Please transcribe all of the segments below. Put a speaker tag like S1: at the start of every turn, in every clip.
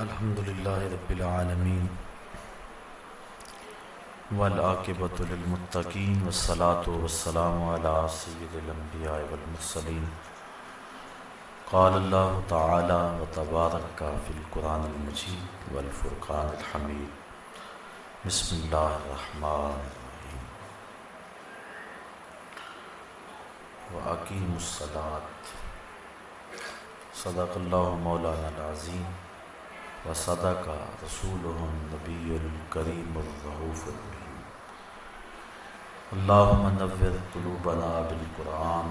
S1: अल्हम्दुलिल्लाह रब्बिल आलमीन। वल आकिबतुलिल वस्सलातु वस्सलामु अला सय्यिदिल अंबिया वल मुरसलीन। क़ाल अल्लाह तआला व तबारक फ़िल कुरानिल मजीद वल फुरक़ानिल हमीद। बिस्मिल्लाहिर रहमानिर रहीम व अकीमुस्सलात। सदक़ल्लाहु मौलाना अज़ीम व सदका रसूल नबीकरीमरऊफ़रहीम अल्लाहुम्मनव्विर क़ुलूबना बिलकुरान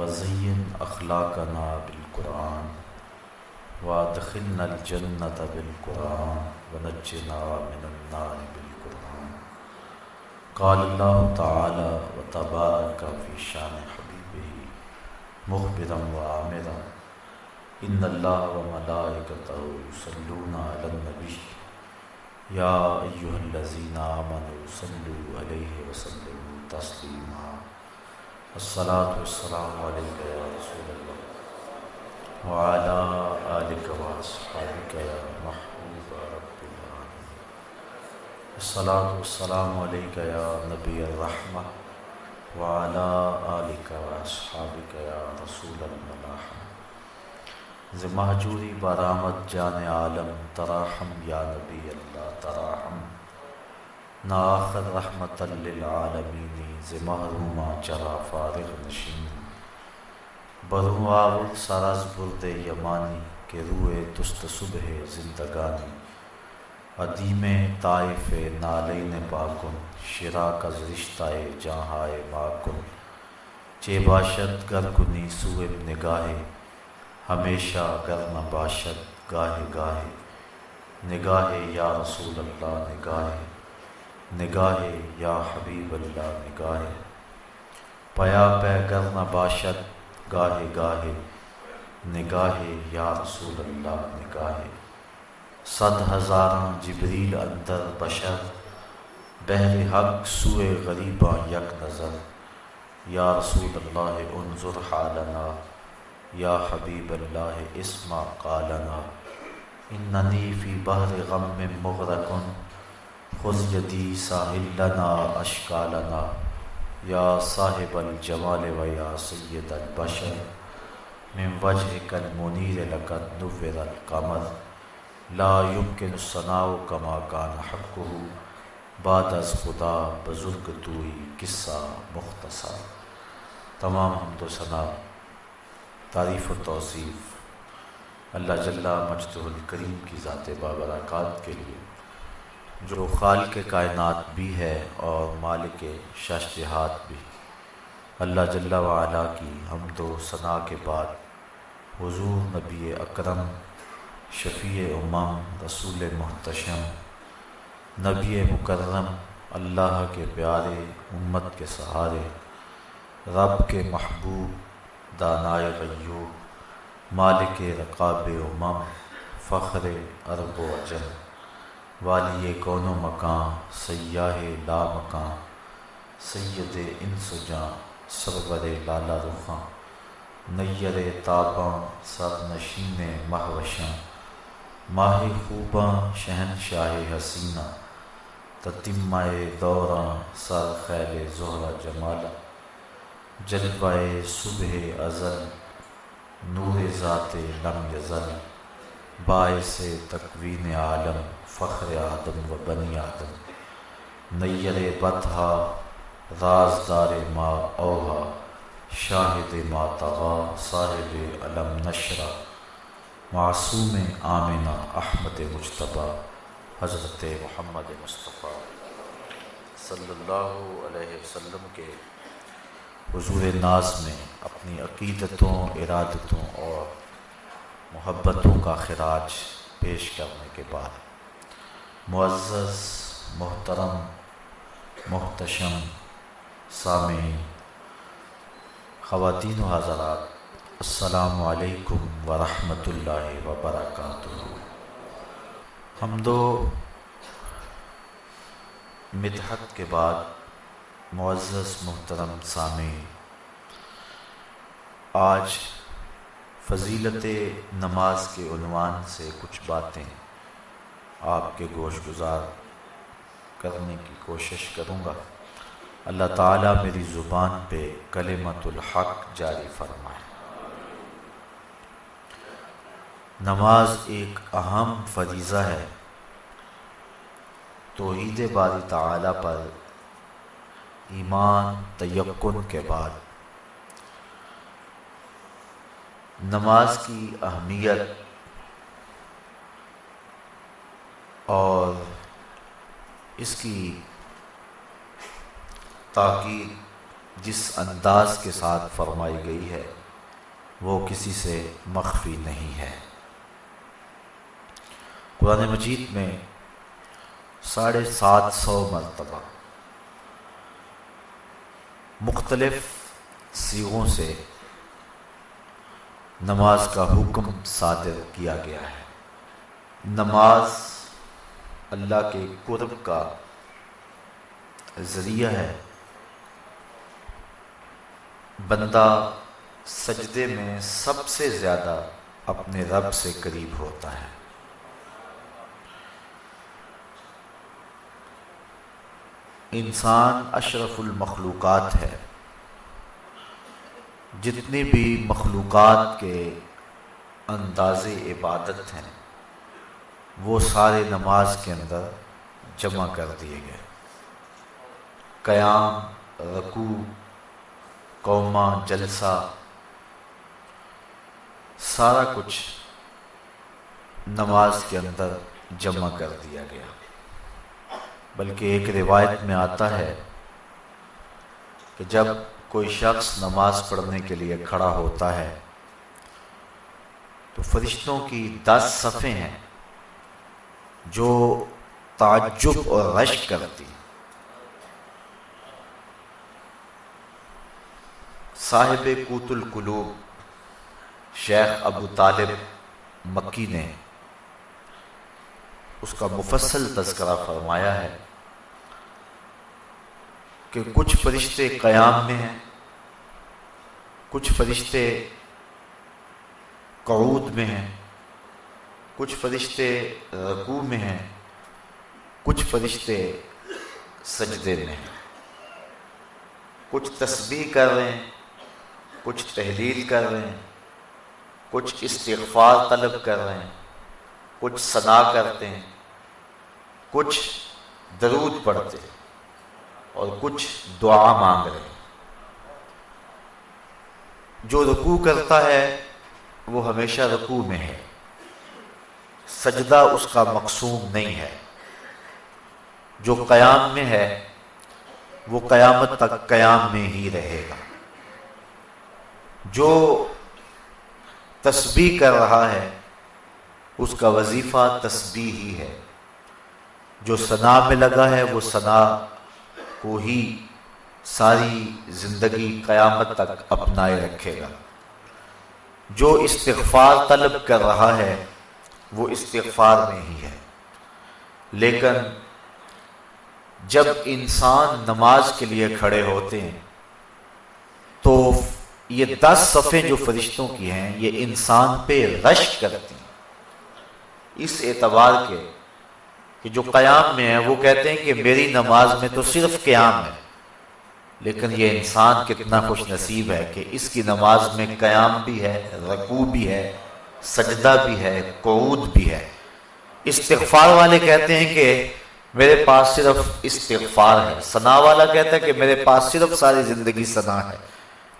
S1: वज़य्यिन अखलाकना बिलकुरान वादखिलनल जन्नत बिलकुरान वनज्जिना मिनन्नार बिलकुरान क़ाल अल्लाहु व तबारक फ़ी शान हबीबिही मुख़बिरन व आमिरन। इन्नल्लाह व मलाइकतहु युसल्लूना अलन नबी। या अय्युहल्लज़ीना आमनू सल्लु अलैहि व सल्लिमू तस्लीमा। अस्सलातु वस्सलामु अलैका या रसूलल्लाह। व अला आलिका व अस्हाबिका या महबूब रब्बिल आलमीन। अस्सलातु वस्सलामु अलैका या नबी अर्रहमा व अला आलिका व अस्हाबिका या रसूलल मलाहम ज महजूरी बरामद जान आलम तराहम या नबी अल्लाह तराहम ना आखर रहमतलमीनी ज महरूमा चरा फारग नशीन बरुआव सरस बुरद यमानी के रुए तुस्त सुबह जिंदगानी अदीम ताइफ नालिन बाकुन शिरा का रिश्ताए जहाँ माकुन चे बाशत गरकुनी सुए निगाहे हमेशा गर्म बाशत गाहे गाहे। निगाहे या रसूल अल्लाह निगाहे। निगाहे या हबीब अल्लाह निगाहे। पया पै गर्म बाशत गाहे गाहे। निगाहे या रसूल अल्लाह निगाहे। सद हज़ारा जबरील अंदर बशर। बहर हक सुए गरीबा यक नज़र। या रसूल अल्लाह उनजुर हालना। या हबीब अल्लाह इसमा कालना इन्नी फ़ी बहर गम में मुगरकन खुजदी साहिलना अशकालना या साहिब जमाल व या सैद बशर मिन वजह कल मुनीर लकत नुवर कमर ला युमकिन सनाव कमा कान हक़ बाद अज खुदा बुज़ुर्ग तूई किस्सा मुख्तसा तमाम हमदो सना तारीफ़ और तोसीफ़। अल्लाह जल्ला मजदुल करीम की ज़ात बाबरक़ात के लिए, जो खाल के कायनात भी है और मालिक शशहात भी। अल्लाह जल्ला वाला की हम दो सना के बाद हुजूर नबी अकरम शफ़ी उमम रसूल महतशम, नबी मुकर्रम, अल्लाह के प्यारे, उम्मत के सहारे, रब के महबूब दानाय गयूब मालिक रकाब उमम, फ़ख्र अरब अजम वाली कौन मकान, सयाह ला मकान। सैद इंसुजा सरवर लाला रुखा। नैयर ताबा सर नशीन महवशा। माह खूबा शहन शाह हसीना। ततिमाए दौरा सर खैल जहरा जमाला। जलवाए सुबह अज़ल नूर ज़ात लम यज़ल। बायस तकवीन आलम, फ़ख्र आदम व बनी आदम। नैयर बतहा राजदार मा ओहा शाहिद मा तगा, साहिब अलम नशरा। मासूम आमिना अहमद मुशतबा हज़रत मोहम्मद मुस्तफ़ा। सल्लल्लाहु अलैहि वसल्लम के हजूर नाज में अपनी अकीदतों, इरादतों और मोहब्बतों का खराज पेश करने के बाद मुआज़ मोहतरम, मोहतशम सामी ख़वातीन हज़रात असलकम वरहमतुल्लाहि वबरकातुहू हम दो मिदहत के बाद मुआज़ मोहतरम सामी आज फजीलत नमाज़ के उनवान से कुछ बातें आपके गोश गुजार करने की कोशिश करूँगा। अल्लाह ताला मेरी ज़ुबान पे कलेमतुल हक जारी फरमाए। नमाज़ एक अहम फरीज़ा है। तोहीद बारी ताला पर ईमान तयक्न के बाद। नमाज़ की अहमियत और इसकी ताकि जिस अंदाज के साथ फरमाई गई है, वो किसी से मख्फी नहीं है। कुरान मजीद में साढ़े सात सौ मरतबा मुख्तलफ सीगों से नमाज़ का हुक्म सादिर किया गया है। नमाज़ अल्लाह के कुर्ब का ज़रिया है। बंदा सजदे में सबसे ज़्यादा अपने रब से करीब होता है। इंसान अशरफुल मखलूक़ात है। जितनी भी मखलूक़ात के अंदाज इबादत हैं, वो सारे नमाज़ के अंदर जमा कर दिए गए। क़याम, रकू, कौमा, जलसा, सारा कुछ नमाज़ के अंदर जमा कर दिया गया। बल्कि एक रिवायत में आता है कि जब कोई शख्स नमाज़ पढ़ने के लिए खड़ा होता है तो फरिश्तों की दस सफ़े हैं जो ताजुब और रश करती हैं। साहिब कूतुल कुलूब शेख अबू तालिब मक्की ने उसका मुफसल तस्करा फरमाया है कि कुछ फरिश्ते क़याम में हैं, कुछ फरिश्ते कऊद में हैं, कुछ फरिश्ते रकू में हैं, कुछ फरिश्ते सजदे में हैं। कुछ तस्बीह कर रहे हैं, कुछ तहलील कर रहे हैं, कुछ इस्तफार तलब कर रहे हैं, कुछ सना करते हैं। कुछ दरूद पढ़ते और कुछ दुआ मांग रहे। जो रुकू करता है, वो हमेशा रुकू में है। सजदा उसका मकसूम नहीं है। जो कयाम में है, वो कयामत तक कयाम में ही रहेगा। जो तस्बी कर रहा है, उसका वजीफा तस्बी ही है। जो सना में लगा है, वो सना को ही सारी ज़िंदगी क़यामत तक अपनाए रखेगा। जो इस्तफ़ार तलब कर रहा है, वो इस्तफ़ार में ही है। लेकिन जब इंसान नमाज़ के लिए खड़े होते हैं तो ये दस सफ़े जो फरिश्तों की हैं, ये इंसान पे रश करती हैं। इस एतबार के कि जो क़याम में है, वो कहते हैं कि मेरी नमाज़ में तो सिर्फ़ क़याम है। लेकिन ये इंसान कितना खुश नसीब है कि इसकी नमाज़ में क़याम भी है, रकू भी है, सजदा भी है, कऊद भी है। इस्तफार वाले कहते हैं कि मेरे पास सिर्फ़ इस्तफार है। सना वाला कहता है कि मेरे पास सिर्फ़ सारी ज़िंदगी सना है।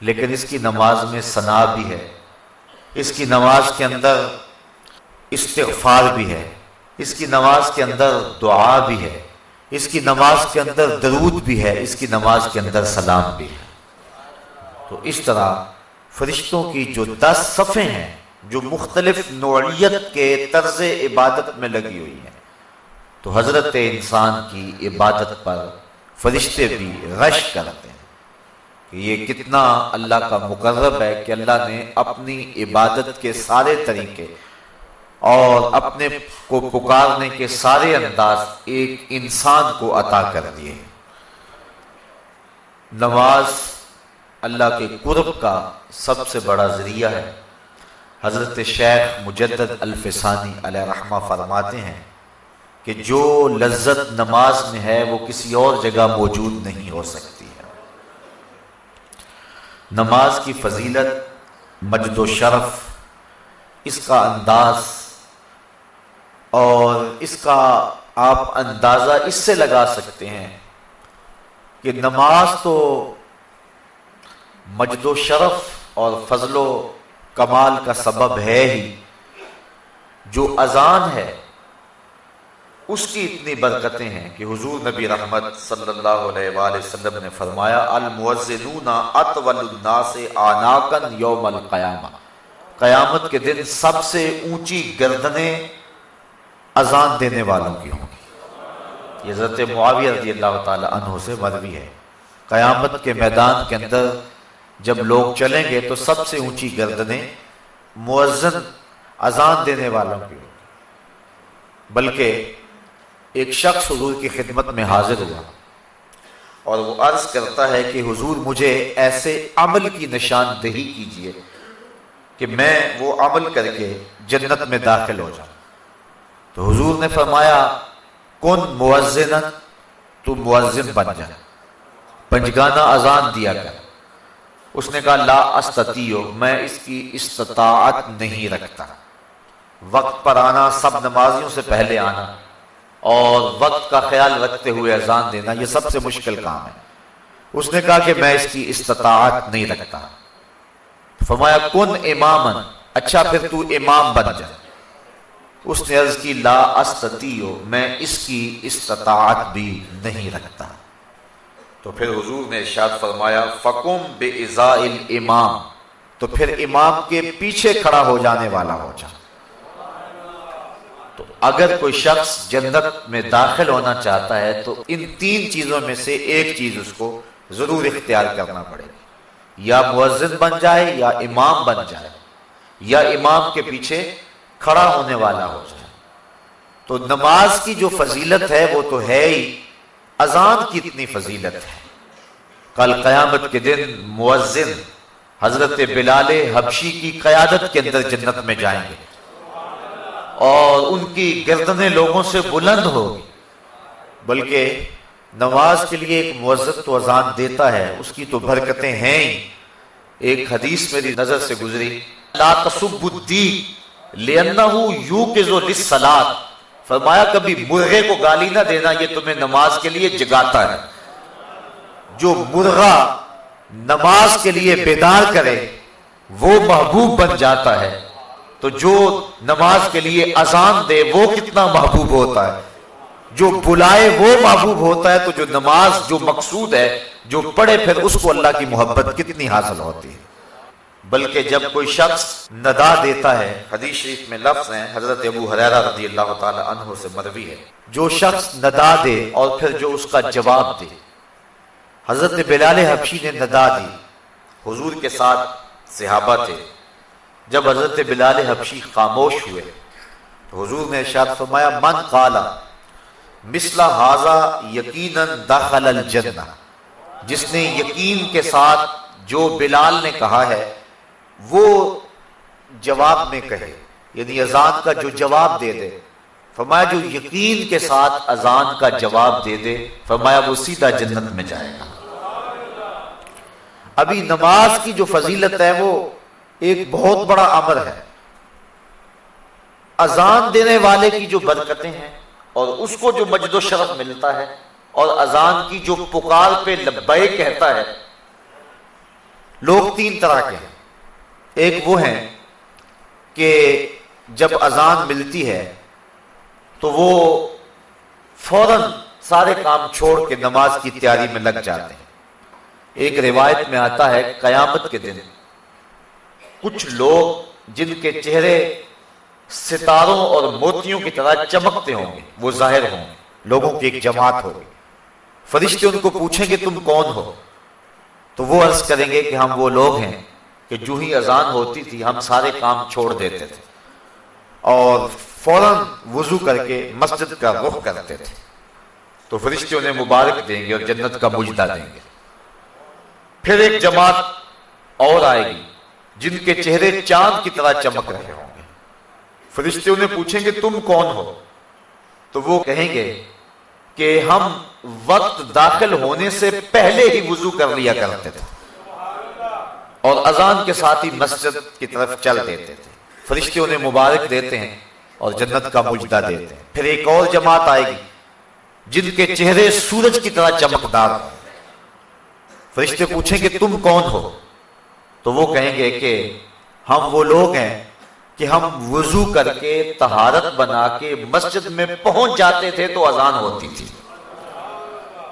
S1: लेकिन इसकी नमाज़ में सना भी है। इसकी नमाज़ के अंदर इस्तफार भी है। इसकी नमाज़ के अंदर दुआ भी है, इसकी नमाज़ के अंदर दरूद भी है, इसकी नमाज़ के अंदर सलाम भी है। तो इस तरह फरिश्तों की जो दस सफ़े हैं, जो मुख्तलिफ़ नौीयत के तर्ज इबादत में लगी हुई हैं तो हज़रत इंसान की इबादत पर फरिश्ते भी रश करते हैं कि ये कितना अल्लाह का मुकर्रब है कि अल्लाह ने अपनी इबादत के सारे तरीके और अपने को पुकारने के सारे अंदाज एक इंसान को अता कर दिए नमाज़ अल्लाह के कुर्ब का सबसे बड़ा ज़रिया है। हज़रत शेख मुजद्दद अल्फसानी रहमा फरमाते हैं कि जो लज्जत नमाज़ में है, वो किसी और जगह मौजूद नहीं हो सकती है। नमाज़ की फजीलत मजद शरफ इसका अंदाज और इसका आप अंदाज़ा इससे लगा सकते हैं कि नमाज़ तो मजद शरफ और फजलो कमाल का सबब है ही। जो अजान है, उसकी इतनी बरकतें हैं कि हुजूर नबी रहमत वसल्लम ने फरमाया अतवलुन्नास आनाकन यौमल क़यामा। क़यामत के दिन सबसे ऊँची गर्दनें अजान देने वालों की होंगी। ये हज़रत मुआविया अल्लाह अन्हु से मरवी है। क़यामत के मैदान के अंदर जब लोग चलेंगे तो सबसे ऊँची गर्दनें मुअज्जन अजान देने वालों की बल्कि एक शख्स हुजूर की खिदमत में हाजिर हुआ और वो अर्ज़ करता है कि हुजूर मुझे ऐसे अमल की निशानदेही कीजिए कि मैं वो अमल करके जन्नत में दाखिल हो जाऊँ। तो हुजूर ने फरमाया, कौन मुअज्जिन तू मुअज्जिन बन जा। पंजगाना अजान दिया कर। उसने कहा, ला अस्ततियो, मैं इसकी इस्तात नहीं रखता। वक्त पर आना, सब नमाजियों से पहले आना और वक्त का ख्याल रखते हुए अजान देना यह सबसे मुश्किल काम है। उसने कहा कि मैं इसकी इस्तात नहीं रखता। फरमाया, कुन इमामन? अच्छा फिर तू इमाम बन जा। उसने अर्ज़ की, ला अस्ततियो मैं इसकी इस्तात भी नहीं रखता। तो फिर हुजूर ने इशाद फरमाया, फकुम बे इमाम। तो फिर इमाम के पीछे खड़ा हो जाने वाला हो जा। तो अगर कोई शख्स जन्नत में दाखिल होना चाहता है तो इन तीन चीज़ों में से एक चीज़ उसको ज़रूर इख्तियार करना पड़ेगा। या मुअज्जिन बन जाए या इमाम बन जाए। या इमाम के पीछे खड़ा होने वाला हो जाए। तो नमाज़ की जो फजीलत है, वो तो है ही। अजान की इतनी फजीलत है। कल कयामत के दिन मुअज्जिन हज़रत बिलाल हबशी की कयादत के अंदर जन्नत में जाएँगे। और उनकी गर्दनें लोगों से बुलंद होगी। बल्कि नमाज़ के लिए एक मुअज्जत तो अजान देता है, उसकी तो बरकतें हैं ही। एक हदीस मेरी नज़र से गुजरी, ला तसुबुद्दी सलाद। फरमाया, कभी मुर्गे को गाली ना देना, ये तुम्हें नमाज़ के लिए जगाता है। जो मुर्गा नमाज़ के लिए बेदार करे, वो महबूब बन जाता है। तो जो नमाज़ के लिए अजान दे, वो कितना महबूब होता है। जो बुलाए, वो महबूब होता है। तो जो नमाज़ जो मकसूद है, जो पढ़े, फिर उसको अल्लाह की मोहब्बत कितनी हासिल होती है। बल्कि जब कोई शख्स नदा देता है, हदीस शरीफ में लफ्ज है, हज़रत अबू हरेरा रज़ी अल्लाह तहो से मरवी है। जो शख्स नदा दे और फिर जो उसका जवाब दे। हज़रत बिलाल हबशी ने नदा दी। हुजूर के साथ सिहाबा थे। जब हज़रत बिलाल हबशी खामोश हुए तो हुजूर ने शाद फरमाया, मन काला, मिसला हाजा यकीन दाखल जन्ना जिसने यकीन के साथ जो बिलाल ने कहा है वो जवाब में कहे यदि अजान का जो जवाब दे दे, फरमाया जो यकीन के साथ अजान का जवाब दे दे, फरमाया वो सीधा जन्नत में जाएगा। अभी नमाज़ की जो फजीलत है वो एक बहुत बड़ा अमर है। अजान देने वाले की जो बरकतें हैं और उसको जो मजदो शरफ मिलता है और अजान की जो पुकार पे लब्बे कहता है, लोग तीन तरह के हैं। एक वो है कि जब अजान मिलती है तो वो फ़ौरन सारे काम छोड़ के नमाज़ की तैयारी में लग जाते हैं। एक रिवायत में आता है, कयामत के दिन कुछ लोग जिनके चेहरे सितारों और मोतियों की तरह चमकते होंगे, वो ज़ाहिर होंगे, लोगों की एक जमात होगी। फरिश्ते उनको पूछेंगे, तुम कौन हो? तो वो अर्ज़ करेंगे कि हम वो लोग हैं कि जो ही अजान होती थी, हम सारे काम छोड़ देते थे। और फ़ौरन वज़ू करके मस्जिद का रुख करते थे। तो फरिश्ते उन्हें मुबारक देंगे और जन्नत का मुजदा देंगे। फिर एक जमात और आएगी, जिनके चेहरे चाँद की तरह चमक रहे होंगे। फरिश्ते उन्हें पूछेंगे, तुम कौन हो? तो वो कहेंगे कि, हम वक्त दाखिल होने से पहले ही वज़ू कर लिया करते थे। और अजान के साथ ही मस्जिद की तरफ़ चल देते थे। फरिश्ते उन्हें मुबारक देते हैं और जन्नत का मुजदा देते हैं। फिर एक और जमात आएगी, जिनके चेहरे सूरज की तरह चमकदार फरिश्ते पूछेंगे, तुम कौन हो? तो वो कहेंगे कि, हम वो लोग हैं कि हम वज़ू करके, तहारत बना के मस्जिद में पहुँच जाते थे तो अजान होती थी।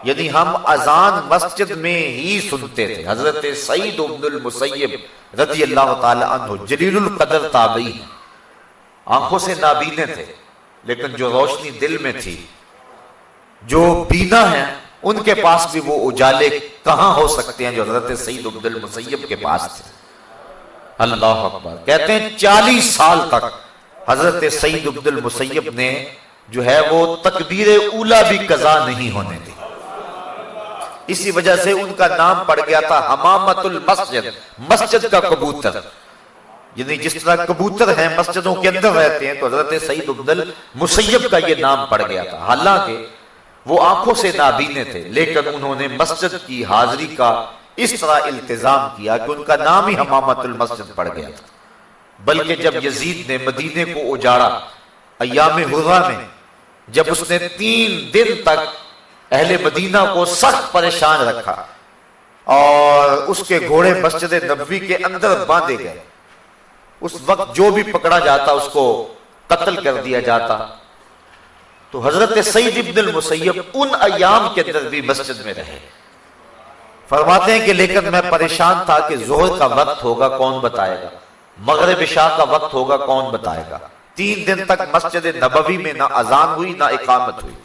S1: यदि हम अजान मस्जिद में ही सुनते थे हज़रत सईद उब्दुल मुसैब रज़ी अल्लाह जलील कदर ताबी आँखों से नाबीने थे लेकिन जो रोशनी दिल में थी जो बीना है उनके पास भी वो उजाले कहाँ हो सकते हैं जो हज़रत सईद उब्दुल मुसैब के पास थे? अल्लाह अकबर। कहते हैं चालीस साल तक हज़रत सईद उब्दुल मुसैब ने जो है वो तकबीर उला भी कजा नहीं होने दी। इसी वजह से उनका नाम पड़ गया था हमामतुल मस्जिद मस्जिद का कबूतर। यानी जिस तरह कबूतर हैं मस्जिदों के अंदर रहते हैं तो हज़रत सईद उब्दुल मुसैब का ये नाम पड़ गया था। हालाँकि वो आँखों से नाबीने थे, लेकिन उन्होंने मस्जिद की हाजिरी का इस तरह इल्तिजाम किया कि उनका नाम ही हमामतुल मस्जिद पड़ गया था। बल्कि जब यजीद ने मदीने को उजाड़ा अयाम हुर्रा में, जब उसने तीन दिन तक अहले मदीना को सख्त परेशान रखा और उसके घोड़े मस्जिद नबी के अंदर बांधे गए। उस वक्त जो भी पकड़ा जाता, उसको कत्ल कर दिया जाता। तो हज़रत सईद इब्दुल मुसैब उन अयाम के अंदर भी मस्जिद में रहे। फरमाते हैं कि लेकिन मैं परेशान था कि जोहर का वक्त होगा, कौन बताएगा? मगरब शाह का वक्त होगा, कौन बताएगा? तीन दिन तक मस्जिद नबवी में ना अजान हुई, ना इकामत हुई।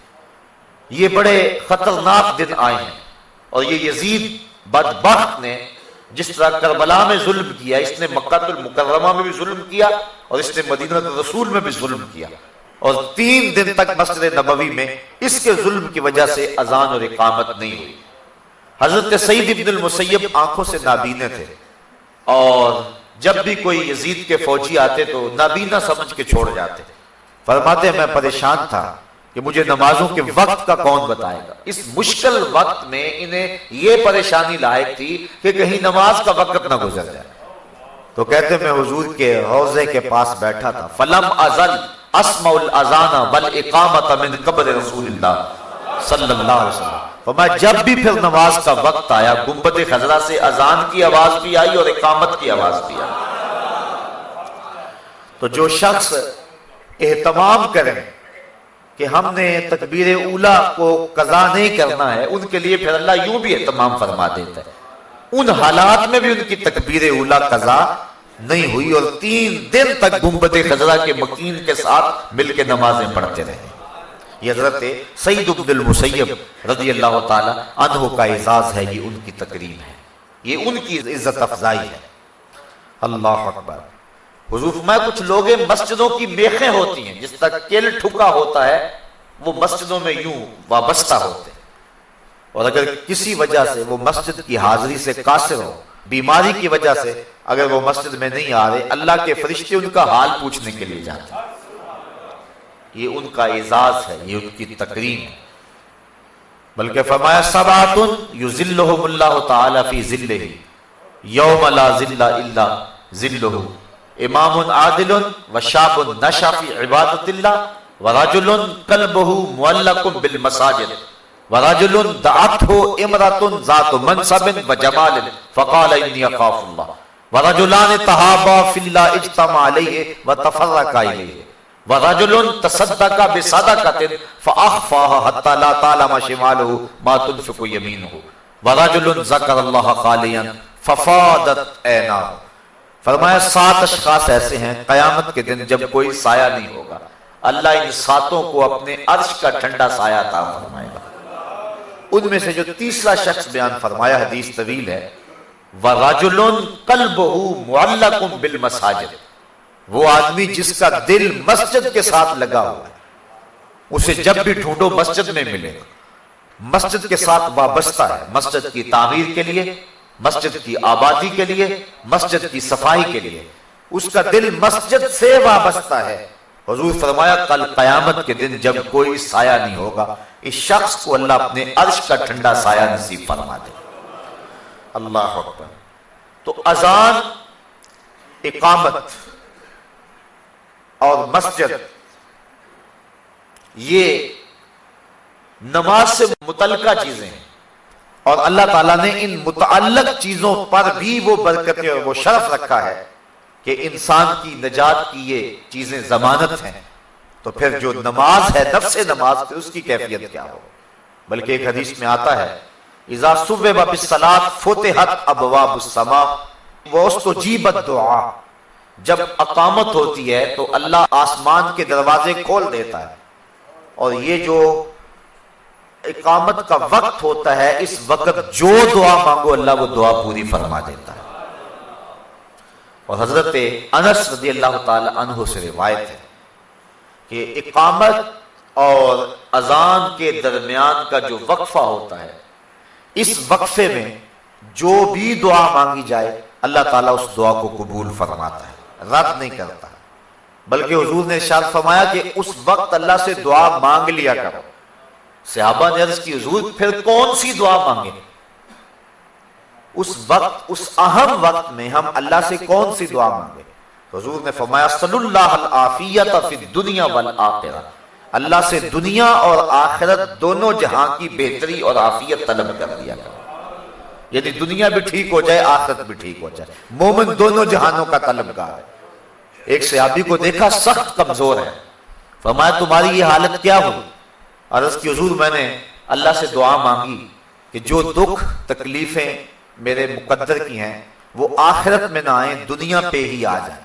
S1: ये बड़े खतरनाक दिन आए हैं। और ये यजीद बदबख्त ने जिस तरह करबला में जुल्म किया, इसने मक्कातुल मुकर्रमा में भी जुल्म किया और इसने मदीना रसूल में भी जुल्म किया। और तीन दिन तक मस्जिद नबवी में इसके जुल्म की वजह से अजान और इकामत नहीं हुई। हज़रत सईद इब्नुल मुसैब आँखों से नाबीने थे। और जब भी कोई यजीद के फौजी आते तो नाबीना समझ के छोड़ जाते। फरमाते, मैं परेशान था। कि मुझे नमाजों के वक्त का कौन बताएगा? इस मुश्किल वक्त में इन्हें यह परेशानी लायक थी कि कहीं नमाज़ का वक्त ना गुजर जाए। तो कहते मैं हुजूर के हौजे के पास बैठा था। फलम अजल असमउल अजाना बल इकामत मिन कब्र रसूलुल्लाह अलैहि वसल्लम। तो मैं जब भी फिर नमाज़ का वक्त आया गुंबद खजरा से अजान की आवाज़ भी आई और इकामत की आवाज़ भी आई। तो जो शख्स एहतमाम करें कि हमने तकबीर उला को कजा नहीं करना है, उनके लिए फिर अल्लाह यूँ भी एहतमाम फरमा देता है। उन हालात में भी उनकी तकबीर उला कजा नहीं हुई और तीन दिन तक गुंबद खजरा के मकीन के साथ मिलकर नमाजें पढ़ते रहे। हज़रत सईद अब्दुल मुसैब रज़ी अल्लाह तहो का एजाज है, ये उनकी तकरीम है। ये उनकी इज़्ज़त अफजाई है। अल्लाह अकबर। हुजूर मैं कुछ लोग मस्जिदों की मेखें होती हैं, जिस तक केल ठुका होता है, वो मस्जिदों में यूँ वाबस्ता होते हैं। और अगर किसी वजह से वो मस्जिद की हाजिरी से कासिर हो, बीमारी की वजह से अगर वो मस्जिद में नहीं आ रहे, अल्लाह के फरिश्ते उनका हाल पूछने के लिए जाते ये उनका एजाज है, ये उनकी तकरीम है। बल्कि फरमाया, सबातुन युजिल्लुहुमुल्लाहु तआला फ़ी जिल्लिही, यौम जिल्ला इल्ला जिल्लुहु। इमामुन आदिलुन व शाबुन नशा फ़ी इबादतिल्लाह व रजुलुन कल्बुहु मुअल्लकुम बिल मसाजिद व रजुलुन दअतहु इमरातुन जातु मनसबिन व जमालिन फकाल इन्नी अखाफुल्लाह व रजुलान तहाबा फिल्लाह इज्तमा अलैहि व तफर्रका इलैहि व रजुलुन तसद्दका बिसदकातिन फअखफाहा हत्ता ला तालमा शिमालुहु मा तुनफिकु यमीनुहु व रजुलुन ज़करल्लाह खालियन फफादत ऐनाहु फरमाया, सात अशखास ऐसे हैं, कयामत के दिन जब कोई साया नहीं होगा। अल्लाह इन सातों को अपने अर्श का ठंडा साया था फरमाएगा। उनमें से जो तीसरा शख्स बयान फरमाया, हदीस तवील है वराजुलन कल्बहु मुअल्लकुम बिल मसाजिद। वो आदमी जिसका दिल मस्जिद के साथ लगा हुआ है, उसे जब भी ढूंढो मस्जिद में मिलेगा। मस्जिद के साथ वाबस्ता है, मस्जिद की तामीर के लिए मस्जिद की आबादी के लिए, मस्जिद की सफ़ाई के लिए। उसका दिल मस्जिद से वाबस्ता है। हजूर फरमाया, कल कयामत के दिन जब कोई साया नहीं होगा, इस शख्स को अल्लाह अपने अर्श का ठंडा साया नसीब फरमा दे। अल्लाह तो अजान, इकामत और मस्जिद, ये नमाज़ से मुतलका चीज़ें हैं। और अल्लाह ताला ने इन मुतल चीज़ों पर भी वो बरकतें और वो शर्फ रखा है कि इंसान की नजात की ये चीज़ें जमानत हैं। तो फिर जो नमाज़ है, नफ्स नमाज़ फिर उसकी कैफियत क्या हो? बल्कि एक हदीस में आता है, इजा सुबह वो जीबत दुआ। जब अकामत होती है तो अल्लाह आसमान के दरवाजे खोल देता है। और ये जो इकामत का वक्त होता है, इस वक्त जो दुआ मांगो, अल्लाह वो दुआ पूरी फरमा देता है। और हज़रत अनस रदी अल्लाह तह से रिवायत है कि इकामत और अजान के दरमियान का जो वक्फा होता है, इस वक्फे में जो भी दुआ मांगी जाए, अल्लाह ताला उस दुआ को कबूल फरमाता है, रद्द नहीं करता। बल्कि हजूर ने शाद फरमाया कि उस वक्त अल्लाह से दुआ मांग लिया करो। सहाबा ने अर्ज़ की, हजूर, फिर कौन सी दुआ मांगे? उस वक्त, उस अहम वक्त में हम अल्लाह से कौन सी दुआ मांगे? हजूर ने फरमाया दुनिया वल अल्लाह से दुनिया और आखिरत दोनों जहाँ की बेहतरी और आफियत तलब कर दिया यदि दुनिया भी ठीक हो जाए, आखिरत भी ठीक हो जाए। मोमिन दोनों जहानों का तलबगार है। एक सयाबी को देखा, सख्त कमज़ोर है। फरमाया, तुम्हारी ये हालत क्या हुई? अर्ज़ की हजूर मैंने अल्लाह से दुआ मांगी कि जो दुख, तकलीफें मेरे मुकद्दर की हैं, वो आखिरत में ना आए, दुनिया पे ही आ जाए।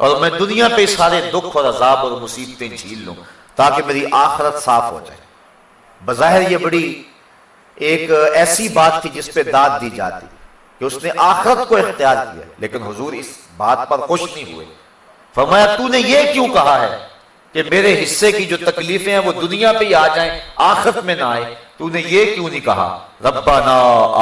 S1: और मैं दुनिया पे सारे दुख और अजाब और मुसीबतें झील लूँ, ताकि मेरी आखिरत साफ़ हो जाए। बज़ाहिर ये बड़ी एक ऐसी बात थी जिसपे दाद दी जाती, कि उसने आखिरत को इख्तियार किया, लेकिन हुजूर इस बात पर खुश नहीं हुए। फरमाया, तूने ये क्यों कहा है? कि मेरे हिस्से की जो तकलीफें हैं, वो दुनिया पे ही आ जाएँ, आखिरत में ना आए। तूने ये क्यों नहीं कहा? रब्बाना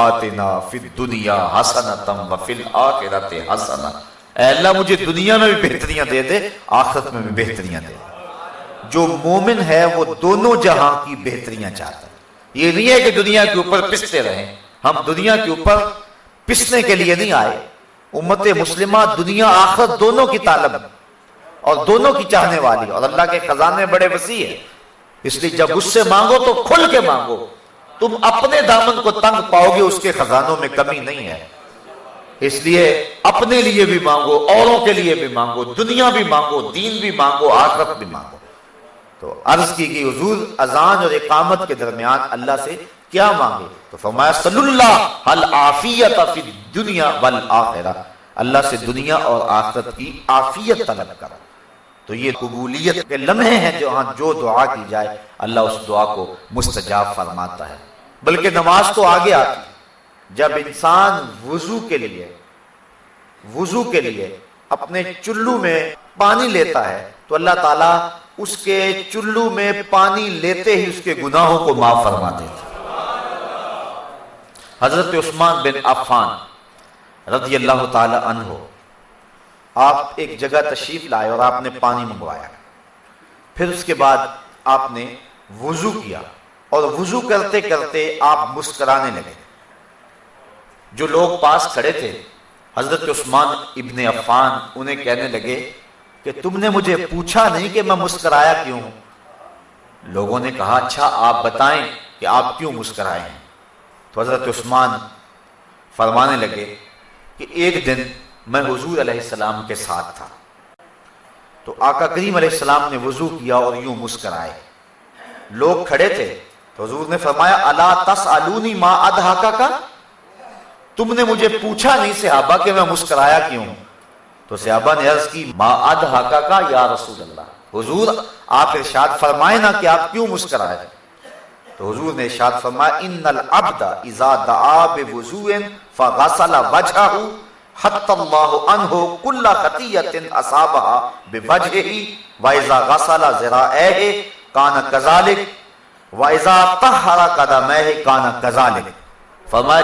S1: आतिना फिर दुनिया हसनतम व फिल आखिरत हसना। अल्लाह, मुझे दुनिया में भी बेहतरियाँ दे दे, आखिरत में भी बेहतरियाँ दे। जो मोमिन है, वो दोनों जहाँ की बेहतरियाँ चाहता है। ये नहीं है कि दुनिया के ऊपर पिसते रहे। हम दुनिया के ऊपर पिसने के लिए नहीं आए। उम्मत मुस्लिमा, दुनिया आखिरत दोनों की तालब। और दोनों की चाहने वाली और अल्लाह के खजाने बड़े वसी है। इसलिए जब उससे मांगो तो खुल के मांगो। तुम अपने दामन को तंग पाओगे उसके खजानों में कमी नहीं है। इसलिए अपने लिए भी मांगो औरों के लिए भी मांगो दुनिया भी मांगो दीन भी मांगो आखरत भी मांगो। तो अर्ज़ की गई हजूर अजान और इकामत के दरमियान अल्लाह से क्या मांगे? तो फरमाया हल आफियत दुनिया वल आखिरा। अल्लाह से दुनिया और आखरत की आफियत तलब करा। तो ये कबूलियत के लम्हे हैं जो हाँ जो दुआ की जाए, अल्लाह उस दुआ को मुस्तजाब फरमाता है। बल्कि नमाज़ तो आगे आती जब इंसान वज़ू के लिए, वज़ू के लिए अपने चुल्लू में पानी लेता है तो अल्लाह ताला उसके चुल्लू में पानी लेते ही उसके गुनाहों को माफ़ फरमा देता हज़रत उस्मान बिन अफान रज़ी अल्लाह तहो आप एक जगह तशरीफ़ लाए और आपने पानी मंगवाया। फिर उसके बाद आपने वज़ू किया और वज़ू करते करते आप मुस्कराने लगे। जो लोग पास खड़े थे, हज़रत उस्मान इब्ने अफान उन्हें कहने लगे कि तुमने मुझे पूछा नहीं कि मैं मुस्कराया क्यों? लोगों ने कहा अच्छा आप बताएँ कि आप क्यों मुस्कराए हैं? तो हज़रत उस्मान फरमाने लगे कि एक दिन मैं हजूर अलैहिस्सलाम के साथ था। तो आका करीम अलैहिस्सलाम ने वज़ू किया और यूँ मुस्कराए। लोग खड़े थे तो हजूर ने फरमाया, अला तस अलूनी माँ अदहाका का? तुमने मुझे पूछा नहीं, सिहाबा, कि मैं मुस्कराया क्यों? तो सिहाबा ने अर्ज़ की, माँ अदहाका का या रसूल अल्लाह हुजूर, आप इरशाद फरमाए ना कि आप क्यों मुस्कराए? तो हुजूर ने इरशाद फरमाया, इन्नल अब्दा इजा दआ बिवुजुइन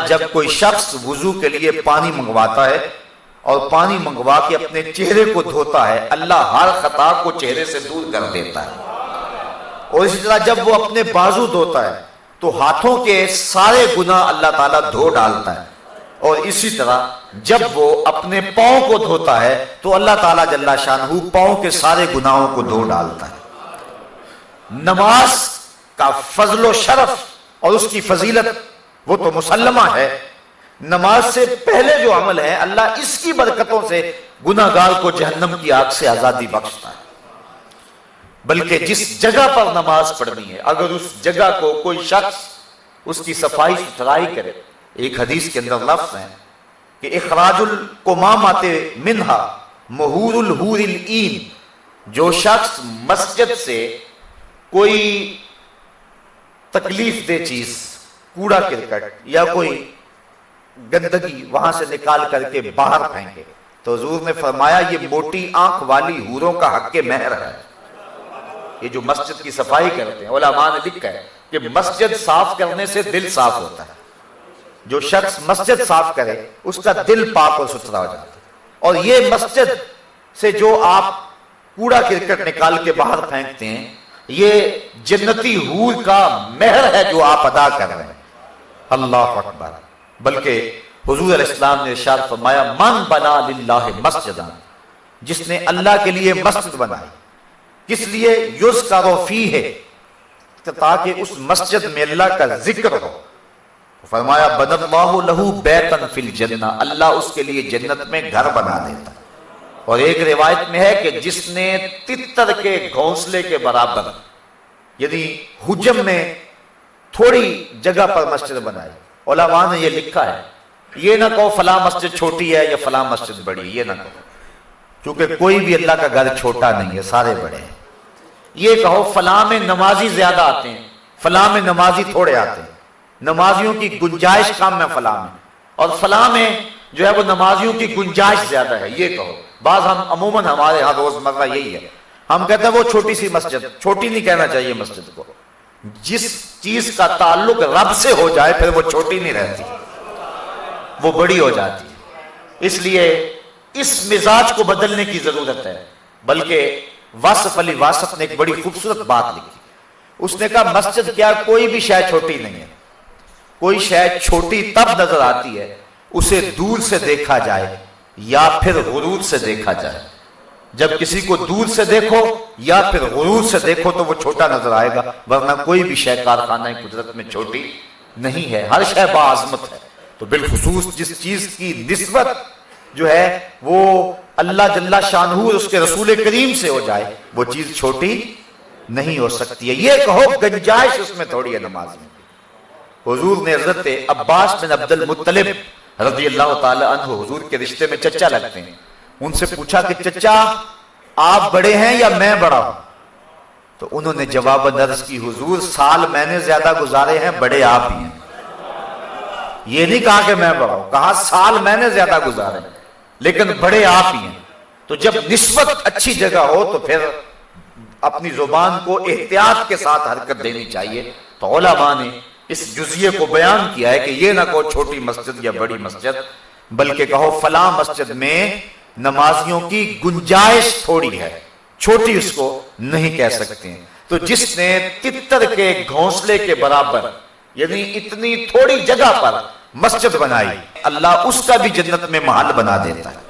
S1: जब कोई शख्स वज़ू के लिए पानी मंगवाता है और पानी मंगवा के अपने चेहरे को धोता है, अल्लाह हर खता को चेहरे से दूर कर देता है। और इसी तरह जब वो अपने बाजू धोता है तो हाथों के सारे गुना अल्लाह ताला धो डालता है। और इसी तरह जब वो अपने पाओ को धोता है तो अल्लाह ताला जल्ला शानहू पाओ के सारे गुनाहों को धो डालता है। नमाज़ का फजलो शरफ और उसकी फजीलत, वो तो मुसलमा है। नमाज़ से पहले जो अमल है, अल्लाह इसकी बरकतों से गुनागार को जहन्नम की आग से आज़ादी बख्शता है। बल्कि जिस जगह पर नमाज़ पढ़नी है, अगर उस जगह को कोई शख्स उसकी सफ़ाई सुथराई करे एक हदीस के अंदर लफ्ज है कि इखराजुल को मामाते मिनहा महूरुल हूरिल ईन, जो शख्स मस्जिद से कोई तकलीफ़ दे चीज़, कूड़ा क्रिकेट या कोई गंदगी वहाँ से निकाल करके बाहर फेंके। तो हजूर ने फरमाया, ये मोटी आँख वाली हूरों का हक के महर है। ये जो मस्जिद की सफ़ाई करते हैं ओलामा ने लिखा है कि मस्जिद साफ़ करने से दिल साफ़ होता है। जो शख्स मस्जिद साफ़ करे उसका दिल पाक और सुथरा हो जाता है। और ये मस्जिद से जो आप कूड़ा क्रिकेट निकाल के बाहर फेंकते हैं ये जन्नती हूर का मेहर है जो आप अदा कर रहे हैं। अल्लाह अकबर। बल्कि हजूर इस्लाम ने इरशाद फरमाया मन बना मस्जिद जिसने अल्लाह के लिए मस्जिद बनाई। किस लिए? युज का रोफी है ताकि उस मस्जिद में अल्लाह का ज़िक्र हो। फरमाया लहू बैतन फिल जन्ना, अल्लाह उसके लिए जन्नत में घर बना देता। और एक रिवायत में है कि जिसने तितर के घोंसले के बराबर यदि हुजम में थोड़ी जगह पर मस्जिद बनाई। ओलामा ने यह लिखा है, ये ना कहो फला मस्जिद छोटी है या फला मस्जिद बड़ी, ये ना कहो। क्योंकि कोई भी अल्लाह का घर छोटा नहीं है, सारे बड़े हैं। ये कहो, फला में नमाजी ज़्यादा आते हैं, फला में नमाजी थोड़े आते हैं। नमाजियों की गुंजाइश काम में फला में और फला में जो है वो नमाजियों की गुंजाइश ज़्यादा है, ये कहो। बाज हम, अमूमन हमारे यहाँ रोज़मर्रा यही है। हम कहते हैं वो छोटी सी मस्जिद, छोटी नहीं कहना चाहिए मस्जिद को। जिस चीज़ का ताल्लुक रब से हो जाए, फिर वो छोटी नहीं रहती। वो बड़ी हो जाती है। इसलिए इस मिजाज को बदलने की ज़रूरत है। बल्कि वासफ अली वासफ ने एक बड़ी खूबसूरत बात लिखी। उसने कहा, मस्जिद क्या, कोई भी शायद छोटी नहीं है। कोई शायद छोटी तब नज़र आती है उसे दूर से देखा जाए या फिर गुरूर से देखा जाए। जब किसी को दूर से देखो या फिर गुरूर से देखो तो वो छोटा नज़र आएगा वरना कोई भी शय कारखाना कुदरत में छोटी नहीं है। हर शय बाजमत है। तो बिलखसूस जिस चीज़ की नस्बत जो है वो अल्लाह जल्ला शानहू उसके रसूल करीम से हो जाए वो चीज़ छोटी नहीं हो सकती है। ये कहो गंजाइश उसमें थोड़ी है नमाज़ में। हुजूर ने हज़रत अब्बास बिन अब्दुल मुत्तलिब रज़ी अल्लाह तआला हुजूर के रिश्ते में चचा लगते हैं। उनसे पूछा कि, चचा, आप बड़े हैं या मैं बड़ा हूँ? तो उन्होंने जवाब नर्स की, हुजूर, साल मैंने ज़्यादा गुजारे हैं, बड़े आप ही हैं। ये नहीं कहा कि मैं बड़ा हूँ, कहा साल मैंने ज़्यादा गुजारे लेकिन बड़े आप ही हैं। तो जब निस्बत अच्छी जगह हो तो फिर अपनी ज़ुबान को एहतियात के साथ हरकत देनी चाहिए। तो ओलामा ने इस जुजिए को बयान किया है कि ये ना कहो छोटी मस्जिद या बड़ी मस्जिद, बल्कि कहो फला मस्जिद में नमाजियों की गुंजाइश थोड़ी है, छोटी उसको नहीं कह सकते हैं। तो जिसने तितर के घोंसले के बराबर, यानी इतनी थोड़ी जगह पर मस्जिद बनाई, अल्लाह उसका भी जन्नत में महल बना देता है।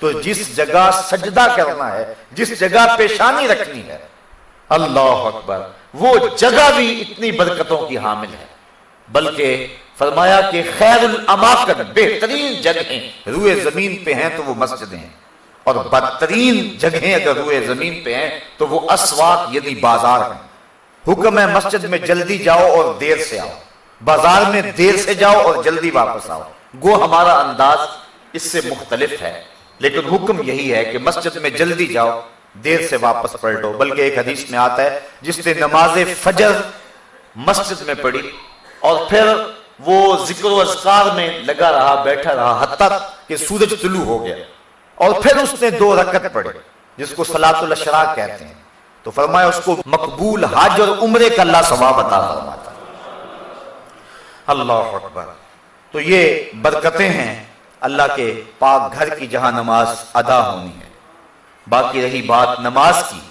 S1: तो जिस जगह सजदा करना है, जिस जगह पेशानी रखनी है, अल्लाह अकबर वो जगह भी इतनी बरकतों की हामिल है। बल्कि फरमाया कि खैर अमाकन बेहतरीन जगह, रुए ज़मीन पे हैं तो वो मस्जिदें हैं। और बदतरीन जगह अगर रुए ज़मीन पे हैं तो वो असवाक यदि बाज़ार हैं। हुक्म है मस्जिद में जल्दी जाओ और देर से आओ। बाज़ार में देर से जाओ और जल्दी वापस आओ। गो हमारा अंदाज इससे मुख्तलिफ़ है। लेकिन हुक्म यही है कि मस्जिद में जल्दी जाओ देर से वापस पलटो, बल्कि एक हदीस में आता है जिसने नमाज़ फजर मस्जिद में पढ़ी और फिर वो ज़िक्र अजकार में लगा रहा, बैठा रहा हद तक कि सूरज तुलू हो गया। और फिर उसने दो रकत पढ़े, जिसको सलातुल अशरा कहते हैं। तो फरमाया, उसको मकबूल हज और उम्र का अल्लाह सवाब अता फरमाता। अल्लाह अकबर। तो ये बरकतें हैं, अल्लाह के पाक घर की जहाँ नमाज़ अदा होनी है। बाकी रही बात नमाज़ की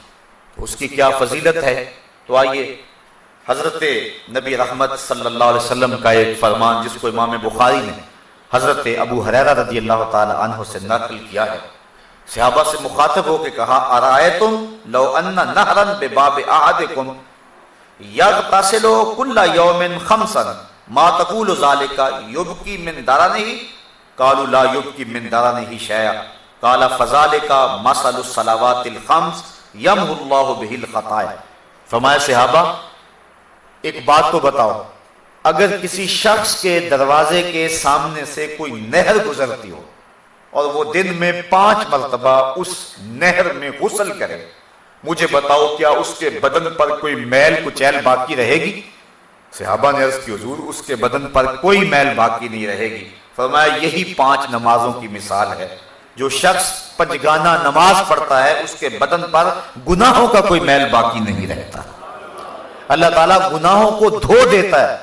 S1: उसकी क्या फजीलत है? तो आइए, हज़रत नबी रहमत सल्लल्लाहु अलैहि वसल्लम का एक फरमान जिसको इमाम बुखारी ने हज़रत अबू हरेरा रदी अल्लाह तु से नकल किया है। सहाबा से मुखातब होकर कहा अराए तुम लो अन्ना नहरन बेबाब आहदिकुम यगतसिलु कुल्ला यौमिन खमसन, मा तकूल जालिका युबकी मिन दारा नहीं कालू ला युबकी मिन दारा नहीं शया। काला फजालिका मसल सलावातिल खम्स यमहुल्लाहु बिहिल खताया। फरमाया, सहाबा, एक बात तो बताओ, अगर किसी शख्स के दरवाजे के सामने से कोई नहर गुजरती हो और वो दिन में पाँच मरतबा उस नहर में गुसल करे, मुझे बताओ क्या उसके बदन पर कोई मैल कुचैल बाकी रहेगी? सिहाबा ने अर्ज़ की, हजूर, उसके बदन पर कोई मैल बाकी नहीं रहेगी। फरमाया, यही पाँच नमाजों की मिसाल है। जो शख्स पंचगाना नमाज़ पढ़ता है, उसके बदन पर गुनाहों का कोई मैल बाकी नहीं रहता। अल्लाह ताला गुनाहों को धो देता है।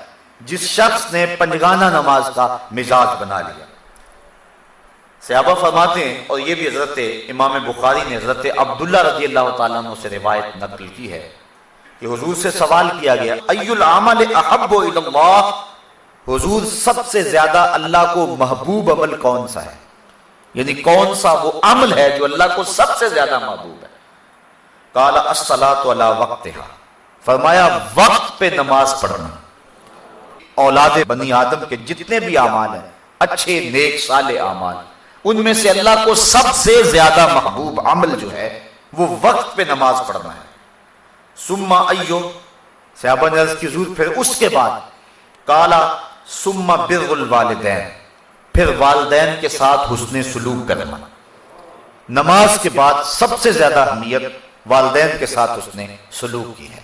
S1: जिस शख्स ने पंजगाना नमाज़ का मिजाज बना लिया। सहाबा फरमाते हैं, और ये भी हज़रत इमाम बुखारी ने हज़रत अब्दुल्ला रज़ी अल्लाह से रिवायत नकल की है कि हुजूर से सवाल किया गया अयुल अमल हुजूर सबसे ज़्यादा अल्लाह को महबूब अमल कौन सा है? यानी कौन सा वो अमल है जो अल्लाह को सबसे ज़्यादा महबूब है? काला असला तो अला वक्त फरमाया, वक्त पे नमाज़ पढ़ना। औलाद बनी आदम के जितने भी अमाल हैं, अच्छे, नेक, साले अमाल उनमें से अल्लाह को सबसे ज़्यादा महबूब अमल जो है, वो वक्त पे नमाज़ पढ़ना है। सुम्मा अयो सहाबन की ज़रूरत फिर उसके बाद, काला सुम्मा बिरगुल वालदेन। फिर वालदेन के साथ हुसने सलूक करना नमाज़ के बाद सबसे ज़्यादा अहमियत वालदेन के साथ उसने सलूक की है।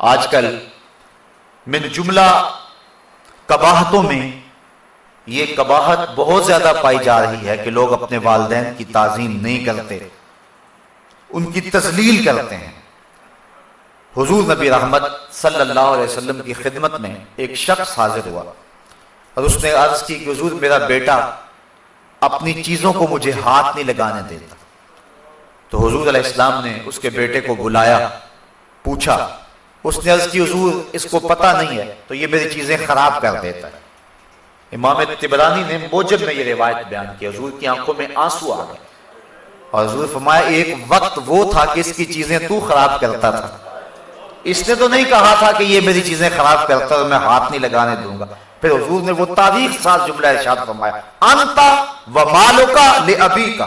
S1: आजकल मिन जुमला कबाहतों में ये कबाहत बहुत ज़्यादा पाई जा रही है कि लोग अपने वालदेन की ताजीम नहीं करते, उनकी तजलील करते हैं। हुजूर नबी रहमत सल्लल्लाहु अलैहि वसल्लम की खिदमत में एक शख्स हाजिर हुआ। और उसने अर्ज़ की कि हुजूर, मेरा बेटा अपनी चीज़ों को मुझे हाथ नहीं लगाने देता। तो हुजूर इस्लाम ने उसके बेटे को बुलाया, पूछा, उसने अर्ज़ की, हजूर, इसको पता नहीं है तो ये मेरी चीज़ें खराब कर देता है। इमाम तिबरानी ने मोजब में ये रिवायत बयान की, हजूर की आँखों में आँसू आ गए। और हजूर फरमाया, एक वक्त वो था कि इसकी चीज़ें तू खराब करता था। इसने तो नहीं कहा था कि ये मेरी चीज़ें खराब करता तो मैं हाथ नहीं लगाने दूँगा। फिर हजूर ने वो तारीख साथ जुमला इरशाद फरमाया, अंता व मालो का ले अभी का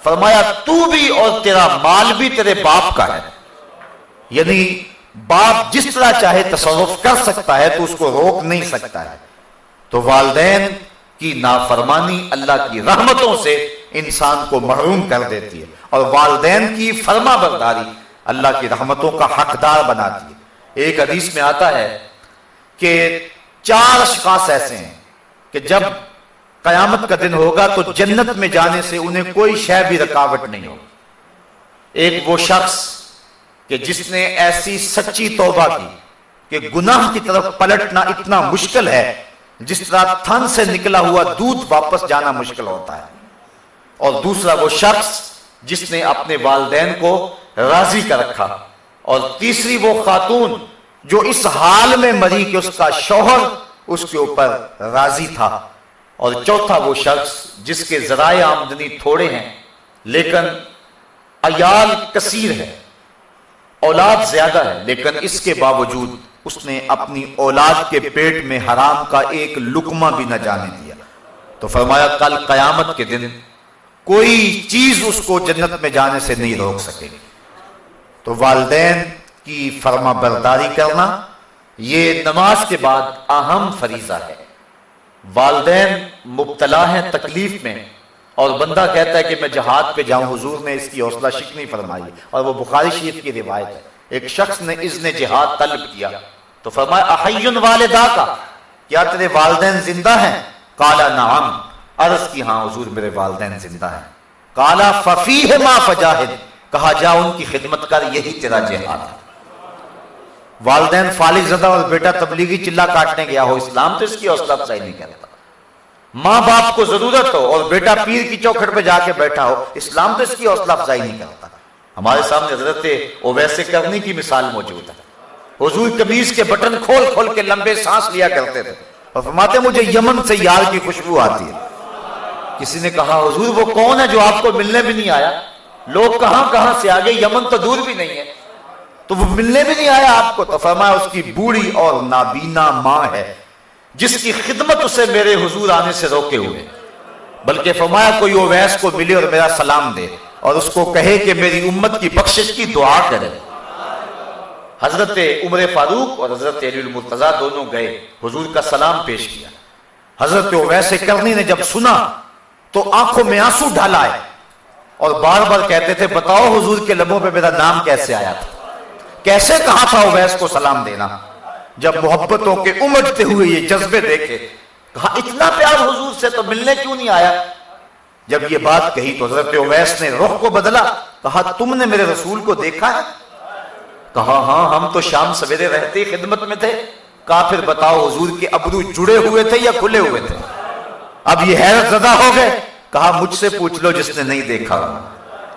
S1: फरमाया, तू भी और तेरा माल भी तेरे बाप का है। यानी बाप जिस तरह चाहे तसरुफ कर सकता है तो उसको रोक नहीं सकता है। तो वालदेन की नाफरमानी अल्लाह की रहमतों से इंसान को महरूम कर देती है और वालदेन की फर्मा बरदारी अल्लाह की रहमतों का हकदार बनाती है। एक हदीस में आता है कि चार अशखास ऐसे हैं कि जब कयामत का दिन होगा तो जन्नत में जाने से उन्हें कोई शय भी रुकावट नहीं होगी। एक वो शख्स कि जिसने ऐसी सच्ची तौबा की कि गुनाह की तरफ़ पलटना इतना मुश्किल है, जिस तरह थन से निकला हुआ दूध वापस जाना मुश्किल होता है। और दूसरा वो शख्स जिसने अपने वालदेन को राज़ी कर रखा। और तीसरी वो खातून जो इस हाल में मरी कि उसका शौहर उसके ऊपर राज़ी था। और चौथा वो शख्स जिसके जराए आमदनी थोड़े हैं, लेकिन अयाल कसीर है। औलाद ज़्यादा है, लेकिन इसके बावजूद उसने अपनी औलाद के पेट में हराम का एक लुकमा भी न जाने दिया। तो फरमाया, कल कयामत के दिन कोई चीज़ उसको जन्नत में जाने से नहीं रोक सकेगी। तो वालदेन की फर्मा बरदारी करना, ये नमाज़ के बाद अहम फरीजा है। वालदेन मुबतला है तकलीफ़ में, और बंदा कहता है कि मैं जहाद पे जाऊँ, हुजूर ने इसकी हौसला शिकनी फरमाई, और वो बुखारी शरीफ की रिवायत है। एक शख्स ने इसने जिहाद तलब किया तो फरमाया वालिदा का, क्या तेरे वालदेन ज़िंदा हैं? काला, नाम, अर्ज़ की हाँ हजूर, मेरे वालदेन ज़िंदा हैं। काला फफी है माँ फजाहिद, कहा, जा, उनकी खिदमत कर, यही तेरा जिहाद है। वालदेन फालिक जदा और बेटा तबलीगी चिल्ला काटने गया हो इस्लाम तो इसकी हौसला अफजाई नहीं करता माँ बाप को ज़रूरत हो और बेटा पीर की चौखट पे जाके बैठा हो, इस्लाम तो इसकी हौसला अफजाई नहीं करता हमारे सामने हज़रत वैसे करने की मिसाल मौजूद है। हजूर कमीज के बटन खोल खोल के लंबे सांस लिया करते थे और फरमाते, मुझे यमन से यार की खुशबू आती है। किसी ने कहा, हजूर, वो कौन है जो आपको मिलने भी नहीं आया? लोग कहाँ कहाँ से आगे? यमन तो दूर भी नहीं है। तो वो मिलने भी नहीं आया आपको तो फरमाया उसकी बूढ़ी और नाबीना माँ है, जिसकी खिदमत उसे मेरे हुजूर आने से रोके हुए। बल्कि फरमाया कोई ओवैस को मिले और मेरा सलाम दे, और उसको कहे कि मेरी उम्मत की बख्शिश की दुआ करे। हज़रत उमर फारूक और हज़रत मुर्तजा दोनों गए, हुजूर का सलाम पेश किया। हज़रत वैसे करनी ने जब सुना तो आँखों में आँसू है और बार बार कहते थे, बताओ हुजूर के लबों पे मेरा नाम कैसे आया था? कैसे कहा था उवैस को सलाम देना? जब मोहब्बतों के उमड़ते हुए ये जज्बे देखे, कहा, इतना प्यार हुजूर से तो मिलने क्यों नहीं आया? जब ये बात कही तो हज़रत उवैस ने रुख को बदला, कहा, तुमने मेरे रसूल को देखा है? कहा हाँ हम तो शाम सवेरे रहते खिदमत में थे। कहा फिर बताओ हजूर के अबरू जुड़े हुए थे या खुले हुए थे? अब ये हैरत ज़्यादा हो गए। कहा, मुझसे पूछ लो जिसने नहीं देखा।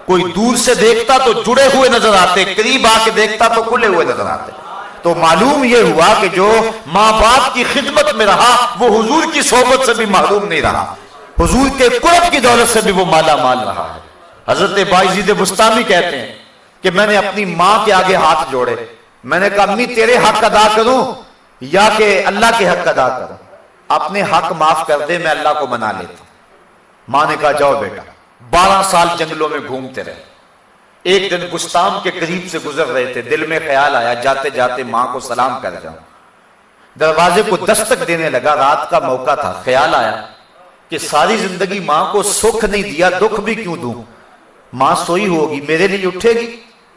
S1: कोई दूर से देखता तो जुड़े हुए नज़र आते, करीब आके देखता तो खुले हुए नज़र आते। तो मालूम यह हुआ कि जो माँ बाप की खिदमत में रहा, वो हुजूर की सोबत से भी मालूम नहीं रहा। हुजूर के कुरब की दौलत से भी वो माला माल रहा है। हज़रत बाईजीद बुस्तामी कहते हैं कि मैंने अपनी माँ के आगे हाथ जोड़े। मैंने कहा, अम्मी, तेरे हक अदा करूँ या कि अल्लाह के हक अदा करूँ? अपने हक माफ़ कर दे, मैं अल्लाह को मना लेता माँ ने कहा, जाओ बेटा बारह साल जंगलों में घूमते रहे। एक दिन गुस्ताम के करीब से गुजर रहे थे। दिल में ख्याल आया, जाते जाते माँ को सलाम कर जाऊँ। दरवाजे को दस्तक देने लगा। रात का मौका था। ख्याल आया कि सारी ज़िंदगी माँ को सुख नहीं दिया, दुख भी क्यों दूँ? माँ सोई होगी, मेरे लिए उठेगी।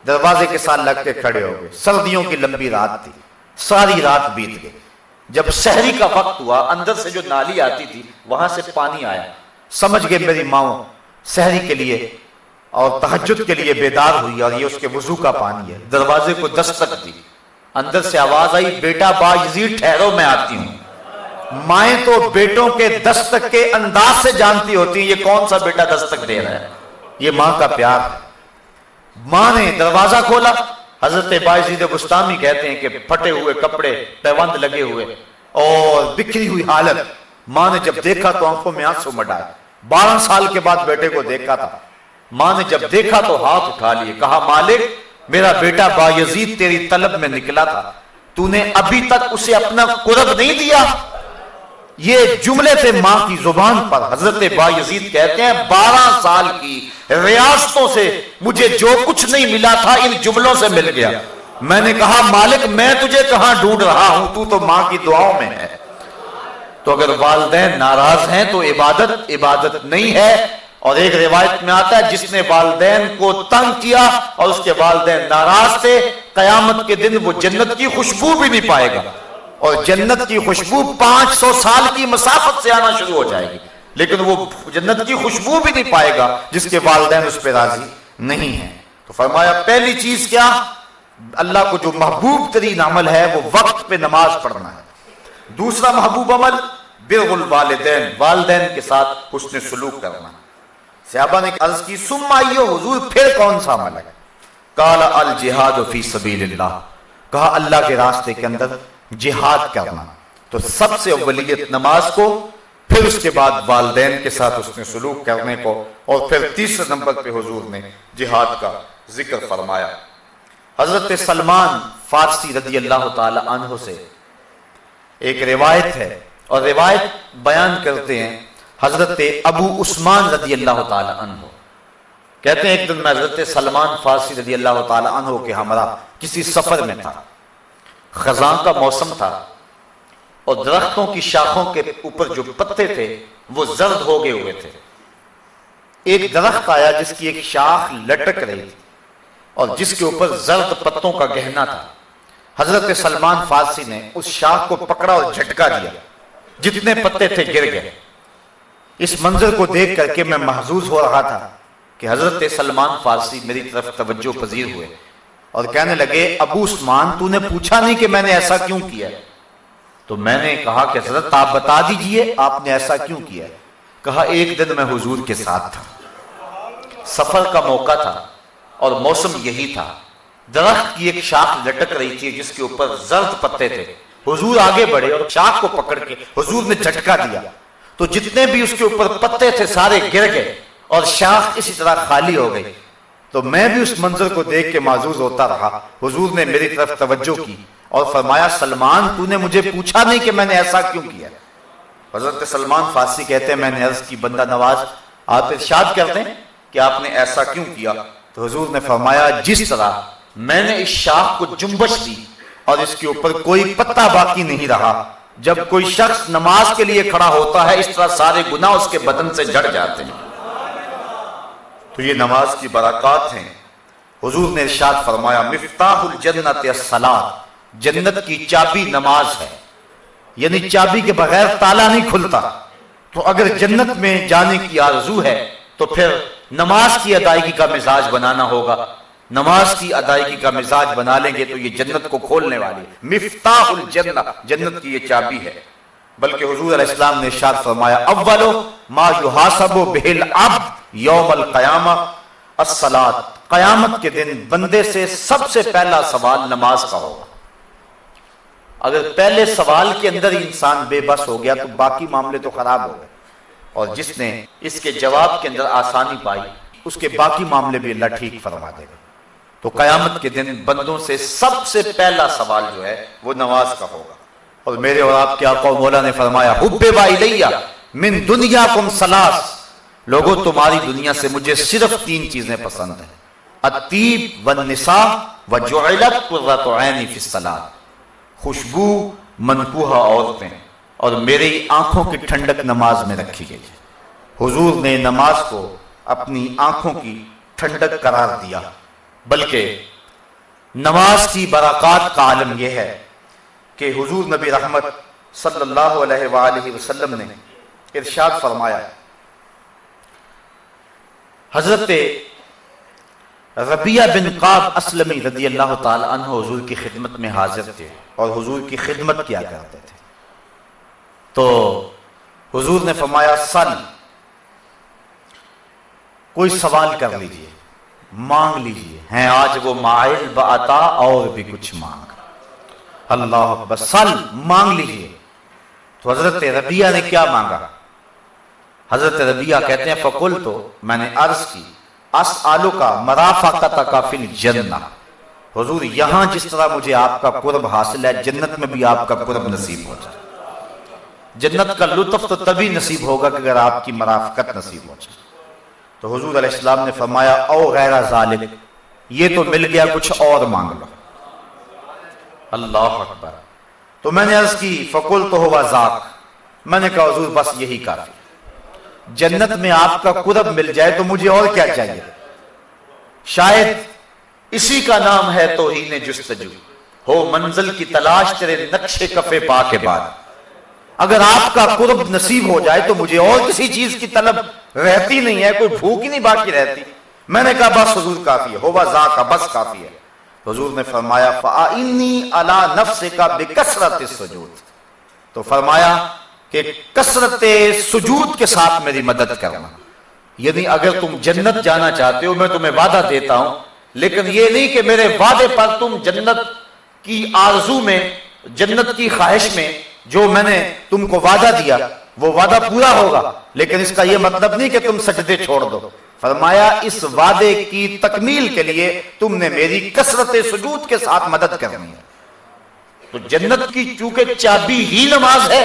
S1: दरवाजे के साथ लग के खड़े हो गए। सर्दियों की लंबी रात थी। सारी रात बीत गई। जब शहरी का वक्त हुआ, अंदर से जो नाली आती थी, वहाँ से पानी आया। समझ गए मेरी माओ शहरी के लिए और तहजद के लिए बेदार हुई और ये उसके वज़ू का पानी है। दरवाजे को दस्तक दी। अंदर से आवाज़ आई, बेटा बाजीर, ठहरो, मैं आती हूँ। माए तो बेटों के दस्तक के अंदाज से जानती होती है, ये कौन सा बेटा दस्तक दे रहा है? ये माँ का प्यार है। माँ ने दरवाज़ा खोला। हज़रत बाजीद बुस्तामी कहते हैं कि फटे हुए कपड़े पैबंद लगे हुए और बिखरी हुई हालत। माँ ने जब देखा तो आँखों में आँसू मटाए। बारह साल के बाद बेटे को देखा था। माँ ने जब देखा तो हाथ उठा लिए। कहा, मालिक, मेरा बेटा बायजीद तेरी तलब में निकला था। तूने अभी तक उसे अपना कुरब नहीं दिया। ये जुमले थे माँ की ज़ुबान पर हज़रत बायजीद कहते हैं, बारह साल की रियासतों से मुझे जो कुछ नहीं मिला था, इन जुमलों से मिल गया। मैंने कहा, मालिक, मैं तुझे कहाँ ढूंढ रहा हूँ? तू तो माँ की दुआओं में है। तो अगर वालदेन नाराज़ हैं तो इबादत इबादत नहीं है। और एक रिवायत में आता है, जिसने वालदेन को तंग किया और उसके वालदेन नाराज़ थे, कयामत के दिन वो जन्नत की खुशबू भी नहीं पाएगा। और जन्नत की खुशबू 500 साल की मसाफत से आना शुरू हो जाएगी। लेकिन वो जन्नत की खुशबू भी नहीं पाएगा, जिसके वालदेन उस पर राज़ी नहीं है। तो फरमाया, पहली चीज़ क्या? अल्लाह को जो महबूब तरीन अमल है, वो वक्त पे नमाज़ पढ़ना है। दूसरा महबूब अमल बिरगुल वालदेन वालदेन के साथ उसने सलूक करना। सहाबा ने अर्ज़ की सुमाइयो हुजूर, फिर कौन सा अमल है? काला अल जिहाद फ़ी सबीलिल्लाह। कहा, अल्लाह के रास्ते के अंदर जिहाद करना। तो सबसे अवलियत नमाज़ को, फिर उसके बाद वालदेन के साथ उसने सलूक करने को, और फिर तीसरे नंबर पे हुजूर ने जिहाद का ज़िक्र फरमाया। हज़रत सलमान फारसी रदी अल्लाह तह से एक रिवायत है और रिवायत बयान करते हैं, हज़रत अबू उस्मान रदी अल्लाह तह कहते हैं, एक दिन मैं हज़रत सलमान फारसी रदी अल्लाह तह के हमारा किसी सफ़र में था। खजा का मौसम था और दरख्तों की शाखों के ऊपर जो पत्ते थे, वो जर्द हो गए हुए थे। एक दरख्त आया जिसकी एक शाख लटक रही थी और जिसके ऊपर जर्द पत्तों का गहना था। हज़रत सलमान फारसी ने उस शाख को पकड़ा और झटका दिया। जितने पत्ते थे, गिर गए। इस मंजर को देख करके मैं महजूज हो रहा था कि हज़रत सलमान फारसी मेरी तरफ़ तवज्जो पजीर हुए और कहने लगे, अबू उस्मान, तूने पूछा नहीं कि मैंने ऐसा क्यों किया? तो मैंने कहा कि, हज़रत, आप बता दीजिए, आपने ऐसा क्यों किया? कहा, एक दिन मैं हुजूर के साथ था। सफ़र का मौका था और मौसम यही था। दरख्त की एक शाख लटक रही थी जिसके ऊपर जर्द पत्ते थे। हुजूर आगे बढ़े और शाख को पकड़ के हुजूर ने झटका दिया। तो जितने भी उसके ऊपर पत्ते थे, सारे गिर गए और शाख इसी तरह खाली हो गई। तो मैं भी उस मंजर को देख के माजूज होता रहा। हुजूर ने मेरी तरफ़ तवज्जो की और फरमाया, सलमान, तूने मुझे पूछा नहीं कि मैंने ऐसा क्यों किया? हज़रत सलमान फारसी कहते हैं, मैंने अर्ज़ की बंदा नवाज़। आप इर्शाद करते हैं कि आपने ऐसा क्यों किया? तो हजूर ने फरमाया, जिस तरह मैंने इस शाख को जुम्बश दी और इसके ऊपर कोई पत्ता बाकी नहीं रहा। जब कोई शख्स नमाज़ के लिए खड़ा होता है, इस तरह सारे गुना उसके बदन से जड़ जाते हैं। तो ये नमाज़ की बरकत हैं। हुजूर ने इरशाद फरमाया, मिफ्ताहुल जन्नत सलात, जन्नत की चाबी नमाज़ है। यानी चाबी के बगैर ताला नहीं खुलता। तो अगर जन्नत में जाने की आरज़ू है तो फिर नमाज़ की अदायगी का मिजाज बनाना होगा। नमाज़ की अदायगी का मिजाज बना लेंगे तो ये जन्नत को खोलने वाली मिफ्ताहुल जन्नत जन्नत की ये चाबी है। बल्कि हजूर इस्लाम ने शाद फरमाया, अव्वलो मा युहासबो बेहल अब यौमल कयामा। असलात कयामत के दिन बंदे से सबसे पहला सवाल नमाज़ का होगा। अगर पहले सवाल के अंदर ही इंसान बेबस हो गया तो बाकी मामले तो खराब हो गए। और जिसने इसके जवाब के अंदर आसानी पाई, उसके बाकी मामले भी अल्लाह ठीक फरमा देगा। तो कयामत के दिन बंदों से सबसे पहला सवाल जो है, वो नमाज़ का होगा। और मेरे और आपके आका मौला ने फरमाया, हुब्बे बाइया मिन दुनिया कुम सलास। लोगों, तुम्हारी दुनिया से मुझे सिर्फ़ तीन चीज़ें पसंद है। अतीब व निसा व जोलत खुशबू मनकुहा औरतें और मेरी आँखों की ठंडक नमाज़ में रखी गई है। हुजूर ने नमाज़ को अपनी आँखों की ठंडक करार दिया। बल्कि नमाज़ की बरकत का आलम यह है कि हुजूर नबी रहमत सल्लल्लाहु ने इरशाद फरमाया हज़रत रबिया बिन काब असलमी रदी अल्लाह तजूर की खिदमत में हाजिर थे और हुजूर की खिदमत किया करते थे। तो हुजूर ने फरमाया, सन, कोई सवाल कर लीजिए। मांग लीजिए। हैं, आज वो माइल बता और भी कुछ मांग। अल्लाह बस सल, मांग लीजिए। तो हज़रत रबिया ने क्या मांगा? हज़रत रबिया कहते हैं फकुल तो मैंने अर्ज़ की, अस आलू का मराफा का तकाफिल जन्ना। हजूर, यहाँ जिस तरह मुझे आपका कुर्ब हासिल है, जन्नत में भी आपका कुर्ब नसीब हो जाए। जन्नत का लुत्फ तो तभी नसीब होगा कि अगर आपकी मराफकत नसीब हो जाए। तो हजूर अलैहिस्सलाम ने फरमाया ओ गैरा जालिक, ये तो मिल गया कुछ और मांग लो। अल्लाह अकबर। तो मैंने अर्ज़ की फकुल तो हुआ जाक। मैंने कहा, हजूर, बस यही काफ़ी। जन्नत में आपका कुरब मिल जाए तो मुझे और क्या चाहिए? शायद इसी का नाम है तो ही ने जुस्तजू हो मंजिल की तलाश तेरे नक्शे कफे पा के बाद। अगर आपका कुर्ब नसीब हो जाए तो मुझे और किसी चीज़ की तलब रहती नहीं है, कोई भूख ही नहीं बाकी रहती। मैंने कहा, बस हजूर काफ़ी है, होवा जा का बस काफ़ी है। हजूर ने फरमाया फ़ाइनी अला नफ्स का बेकसरत सजूद। तो फरमाया कि कसरत सुजूद के साथ मेरी मदद करना। यदि अगर तुम जन्नत जाना चाहते हो, मैं तुम्हें वादा देता हूँ, लेकिन ये नहीं कि मेरे वादे पर तुम जन्नत की आरज़ू में, जन्नत की ख्वाहिश में जो मैंने तुमको वादा दिया, वो वादा पूरा होगा, लेकिन इसका यह मतलब नहीं कि तुम सजदे छोड़ दो। फरमाया, इस वादे की तकमील के लिए तुमने मेरी कसरत सुजूद के साथ मदद करनी है। तो जन्नत की चूँकि चाबी ही नमाज़ है,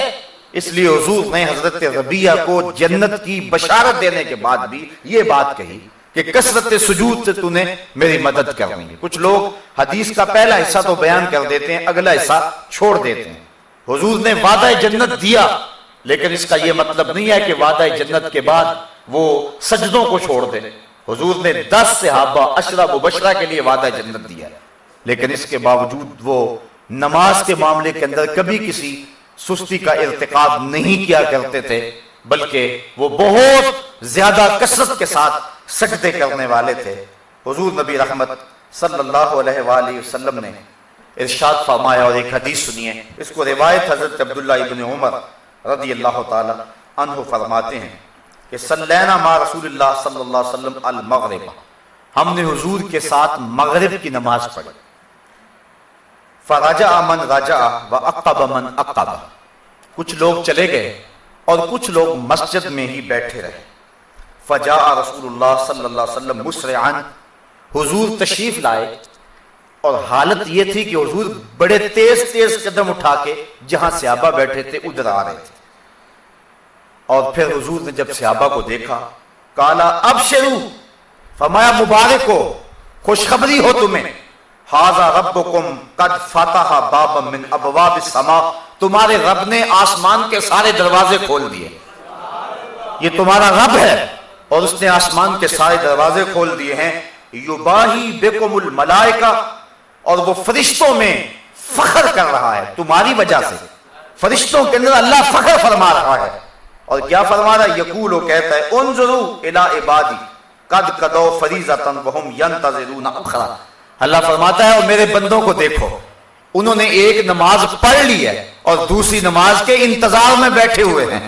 S1: इसलिए हजूर ने हज़रत रबिया को जन्नत की बशारत देने के बाद भी ये बात कही कि कसरत सुजूद से तूने मेरी मदद करनी है। कुछ लोग हदीस का पहला हिस्सा तो बयान कर देते हैं, अगला हिस्सा छोड़ देते हैं। हजूर ने वादा जन्नत दिया, लेकिन इसका यह मतलब नहीं है कि वादा जन्नत के बाद वो सजदों को छोड़ दे। हजूर ने दस हाबा अशरा मुबशरा के लिए वादा जन्नत दिया। लेकिन इसके बावजूद वो नमाज़ के मामले के अंदर कभी किसी सुस्ती का इरतकाब नहीं किया करते थे, बल्कि वो बहुत ज़्यादा कसरत के साथ सजदे करने वाले थे। हजूर नबी रहमत सल्लल्लाहु अलैहि वसल्लम ने इरशाद फरमाया और एक हदीस सुनिए। इसको रिवायत हज़रत अब्दुल्ला इब्न उमर रदी अल्लाह तह फरमाते हैं कि सल्लैना मा रसूलुल्लाह सल्लल्लाहु अलैहि वसल्लम अल मगरिब हमने हुजूर के साथ मगरिब की नमाज़ पढ़ी। फराजा अमन राजा व अक्ब अमन अक्ब कुछ लोग चले गए और कुछ लोग मस्जिद में ही बैठे रहे। फजा सल्लल्लाहु अलैहि वसल्लम मुसरआन हुजूर तशरीफ़ लाए। और हालत यह थी कि हजूर बड़े तेज तेज कदम उठा के जहाँ सियाबा बैठे थे, उधर आ रहे थे। और फिर हजूर ने जब सियाबा को देखा, काला, अब शुरू फमाया मुबारक हो, खुशखबरी हो तुम्हें। हाजा रब कद फातह बाब मिन अबवाब समा, तुम्हारे रब ने आसमान के सारे दरवाजे खोल दिए। ये तुम्हारा रब है, और उसने आसमान के सारे दरवाजे खोल दिए हैं। युबाही बेकुमुल मलाइका और वो फरिश्तों में फखर कर रहा है, तुम्हारी वजह से। फरिश्तों के अंदर अल्लाह फखर फरमा रहा है। और क्या फरमा रहा है? यकूल कहता है उन ज़रूर इला इबादी, कद कदो यंतजिरून अखरा। अल्लाह फरमाता है, और मेरे बंदों को देखो, उन्होंने एक नमाज़ पढ़ ली है और दूसरी नमाज़ के इंतज़ार में बैठे हुए हैं।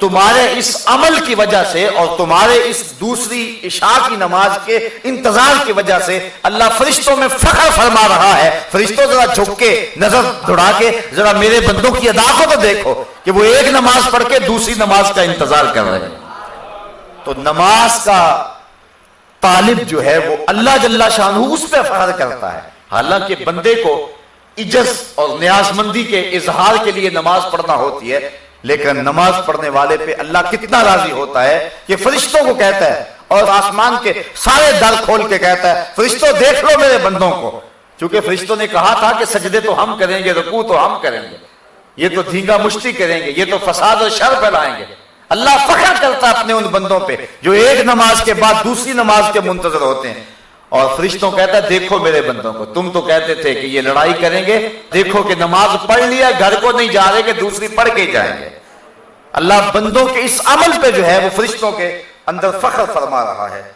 S1: तुम्हारे इस अमल की वजह से और तुम्हारे इस दूसरी इशा की नमाज़ के इंतज़ार की वजह से अल्लाह फरिश्तों में फखर फरमा रहा है। फरिश्तों, जरा झुक के, नज़र दौड़ा के, जरा मेरे बंदों की अदा को तो देखो कि वो एक नमाज़ पढ़ के दूसरी नमाज़ का इंतज़ार कर रहे हैं। तो नमाज़ का तालिब जो है वो अल्लाह जल्ला शाह उस पर फखर करता है। हालाँकि बंदे को इज़्ज़त और न्याजमंदी के इजहार के लिए नमाज़ पढ़ना होती है लेकिन नमाज़ पढ़ने वाले पे अल्लाह कितना राज़ी होता है कि फरिश्तों को कहता है और आसमान के सारे दर खोल के कहता है, फरिश्तों, देख लो मेरे बंदों को। क्योंकि फरिश्तों ने कहा था कि सजदे तो हम करेंगे, रुकू तो हम करेंगे। ये तो धींगा मुश्ती करेंगे, ये तो फसाद और शर फैलाएँगे। अल्लाह फखर करता अपने उन बंदों पे जो एक नमाज़ के बाद दूसरी नमाज़ के मुंतजर होते हैं। और फरिश्तों कहता, देखो मेरे बंदों को। तुम तो कहते थे कि ये लड़ाई करेंगे। देखो कि नमाज़ पढ़ लिया, घर को नहीं जा रहे कि दूसरी पढ़ के जाएँगे। अल्लाह बंदों के इस अमल पे जो है, वो फरिश्तों के अंदर फख्र फरमा रहा है।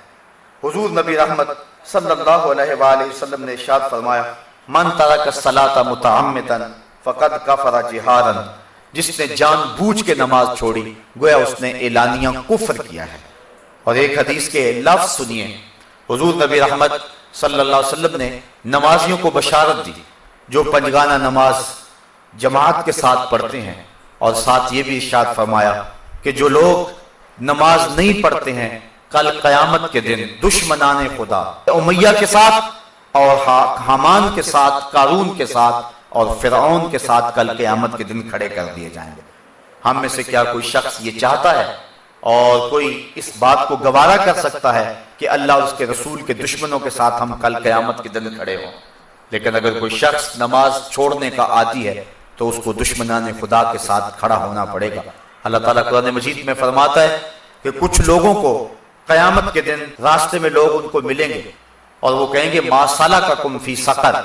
S1: हुजूर नबी रहमत सल्लल्लाहु अलैहि वसल्लम ने इरशाद फरमाया, मन तरक सलाता मुतअम्मिदन फकद कफरा जिहारन जिसने जानबूझ के नमाज़ छोड़ी, गोया उसने एलानिया कुफर किया है। और एक हदीस के लफ्ज सुनिए। हुजूर नबी रहमत सल्लल्लाहु ने नमाजियों को बशारत दी, जो पंजगाना नमाज़ जमात के साथ पढ़ते हैं। और साथ ये भी इशाद फरमाया कि जो लोग नमाज़ नहीं पढ़ते हैं, कल कयामत के दिन दुश्मनाने खुदा, उमैया के साथ और हमान के साथ, कारून के साथ और फिरौन के साथ कल कयामत के दिन खड़े कर दिए जाएँगे। हम में से क्या कोई शख्स ये चाहता है और कोई इस बात को गवारा कर सकता है कि अल्लाह उसके रसूल के दुश्मनों के साथ हम कल कयामत के दिन खड़े हों। लेकिन अगर कोई शख्स नमाज़ छोड़ने का आदि है तो उसको दुश्मनान खुदा के साथ खड़ा होना पड़ेगा। अल्लाह ताला कुरान मजीद में फरमाता है कि कुछ लोगों को कयामत के दिन रास्ते में लोग उनको मिलेंगे और वो कहेंगे मासाला का कुम फ़ी सकर,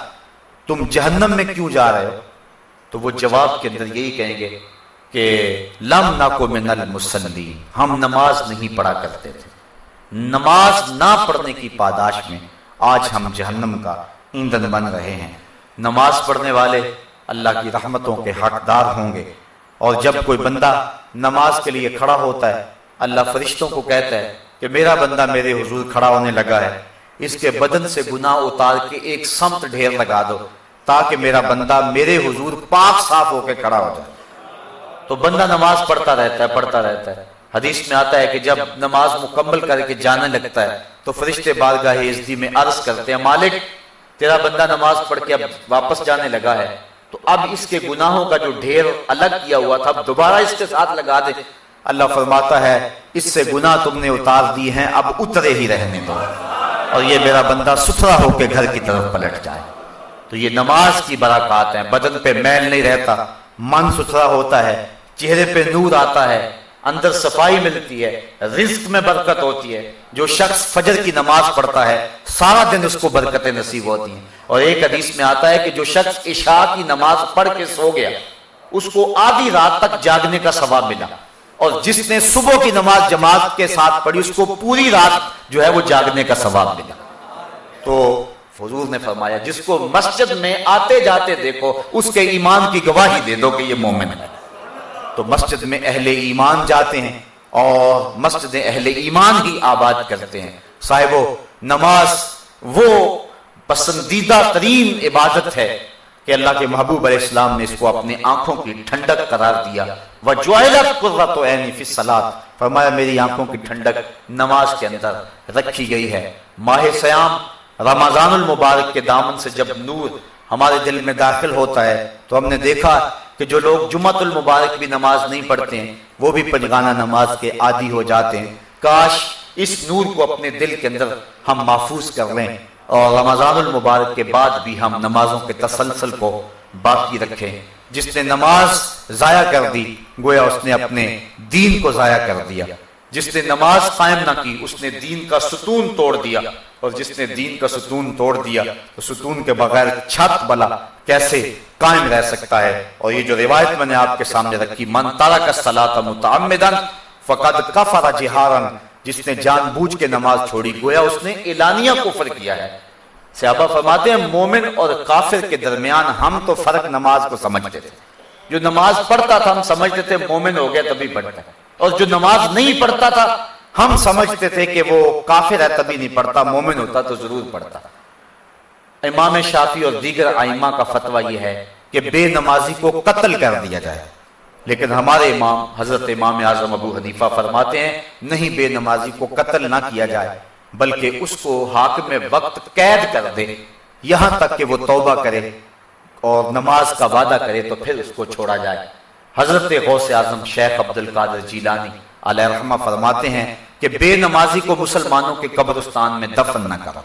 S1: तुम जहन्नम में क्यों जा रहे हो? तो वो जवाब के अंदर यही कहेंगे कि लम ना को मिनल मुसल्ली। हम नमाज़ नहीं पढ़ा करते थे। नमाज़ ना पढ़ने की पादाश में आज हम जहन्नम का ईंधन बन रहे हैं। नमाज़ पढ़ने वाले अल्लाह की रहमतों के हकदार होंगे। और जब कोई बंदा नमाज़ के लिए खड़ा होता है, अल्लाह फरिश्तों को कहता है कि मेरा बंदा मेरे हुजूर खड़ा होने लगा है। इसके बदन से गुनाह उतार के एक समत ढेर लगा दो, ताकि मेरा बंदा मेरे हुजूर पाक साफ़ होकर खड़ा हो जाए। तो बंदा नमाज़ पढ़ता रहता है, पढ़ता रहता है। हदीस में आता है कि जब नमाज़ मुकम्मल करके जाने लगता है तो फरिश्ते बारगाह में अर्ज़ करते हैं, मालिक, तेरा बंदा नमाज़ पढ़ के अब वापस जाने लगा है। तो अब इसके गुनाहों का जो ढेर अलग किया हुआ था दोबारा इसके साथ लगा दे। अल्लाह फरमाता है, इससे गुनाह तुमने उतार दिए हैं, अब उतरे ही रहने दो। और ये मेरा बंदा सुथरा होकर घर की तरफ़ पलट जाए। तो ये नमाज़ की बराकात है, बदन पे मैल नहीं रहता, मन सुथरा होता है चेहरे पे नूर आता है, अंदर सफ़ाई मिलती है रिस्क में बरकत होती है। जो शख्स फजर की नमाज़ पढ़ता है, सारा दिन उसको बरकतें नसीब होती हैं। और एक हदीस में आता है कि जो शख्स इशा की नमाज़ पढ़ के सो गया, उसको आधी रात तक जागने का सवाब मिला। और जिसने सुबह की नमाज़ जमात के साथ पढ़ी, उसको पूरी रात जो है वो जागने का सवाब मिला। तो फजूल ने फरमाया, जिसको मस्जिद में आते जाते देखो, उसके ईमान की गवाही दे दो कि ये मोमिन है। तो मस्जिद में अहले ईमान जाते हैं और मस्जिद अहले ईमान ही आबाद करते हैं। साहिबो, नमाज़ वो पसंदीदा तरीन इबादत है कि अल्लाह के महबूब इस्लाम ने इसको अपनी आँखों की ठंडक करार दिया। वह जो सलात, फरमाया, मेरी आँखों की ठंडक नमाज़ के अंदर रखी गई है। माह सयाम रमज़ान के दामन से जब नूर हमारे दिल में दाखिल होता है तो हमने देखा कि जो लोग जुमतुल मुबारक भी नमाज़ नहीं पढ़ते हैं, वो भी पंजगाना नमाज़ के आदि हो जाते हैं। काश इस नूर को अपने दिल के अंदर हम महफूज कर लें और रमज़ान मुबारक के बाद भी हम नमाजों के तसलसल को बाकी रखें। जिसने नमाज़ जाया कर दी, गोया उसने अपने दीन को जाया कर दिया। जिसने नमाज़ कायम ना की, उसने दीन का सुतून तोड़ दिया। और जिसने दीन का सुतून तोड़ दिया तो सुतून के बगैर छत बला कैसे कायम रह सकता है। और ये जो रिवायत मैंने आपके सामने रखी, मन तारा का सलात मुतमदन फ़कद कफरा जिहारन जिसने जानबूझ के नमाज़ छोड़ी, गोया उसने एलानिया कुफर किया है। सहाबा फरमाते हैं, मोमिन और काफिर के दरमियान हम तो फ़र्क नमाज़ को समझते थे। जो नमाज़ पढ़ता था, हम समझते थे मोमिन हो गया तभी पढ़ता और जो नमाज़ नहीं पढ़ता था, हम समझते थे कि वो काफिर है तभी नहीं पढ़ता, मोमिन होता तो ज़रूर पढ़ता। इमाम शाफी और दीगर आइमा का फतवा यह है कि बेनमाजी को कत्ल कर दिया जाए। लेकिन हमारे इमाम, हज़रत इमाम आज़म अबू हनीफा फरमाते हैं, नहीं, बेनमाजी को कत्ल ना किया जाए, बल्कि उसको हाक में वक्त कैद कर दे। यहाँ तक कि वो तौबा करे और नमाज़ का वादा करे तो फिर उसको छोड़ा जाए। हज़रत गौस आज़म शेख अब्दुल कादर जीलानी रहमा फरमाते हैं कि बेनमाजी को मुसलमानों के कब्रस्तान में दफन न करो।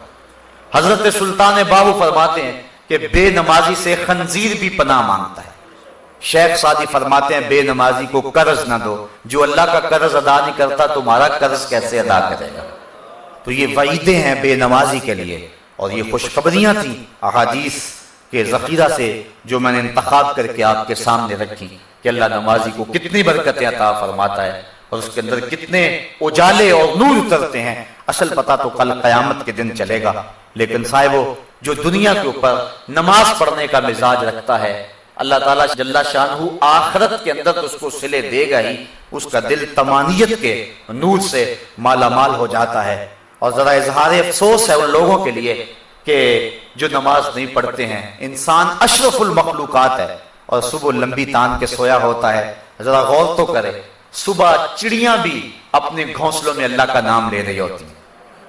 S1: हज़रत सुल्तान बाबू फरमाते हैं कि बेनमाजी से खंजीर भी पनाह माँगता है। शेख सादी फरमाते हैं, बेनमाजी को कर्ज ना दो। जो अल्लाह का कर्ज अदा नहीं करता, तुम्हारा कर्ज कैसे अदा करेगा? तो ये वईदे हैं बेनमाजी के लिए। और ये खुशखबरियाँ थी अहादीस के जखीरा से, जो मैंने इंतखाब करके आपके सामने रखी कि अल्लाह नमाजी को कितनी बरकतें अता फरमाता है और उसके अंदर कितने उजाले और नूर उतरते हैं। असल पता तो कल कयामत के दिन चलेगा। लेकिन साहिबो जो दुनिया के ऊपर नमाज़ पढ़ने का मिजाज रखता है, अल्लाह ताला जल्ला शाह आखरत के अंदर तो उसको सिले देगा ही, उसका दिल तमानियत के नूर से माला माल हो जाता है। और जरा इजहार अफसोस है उन लोगों के लिए कि जो नमाज़ नहीं पढ़ते हैं, इंसान अशरफुल मखलूकत है और सुबह लंबी तान के सोया होता है। जरा गौर तो करे, सुबह चिड़िया भी अपने घोंसलों में अल्लाह का नाम ले रही होती है।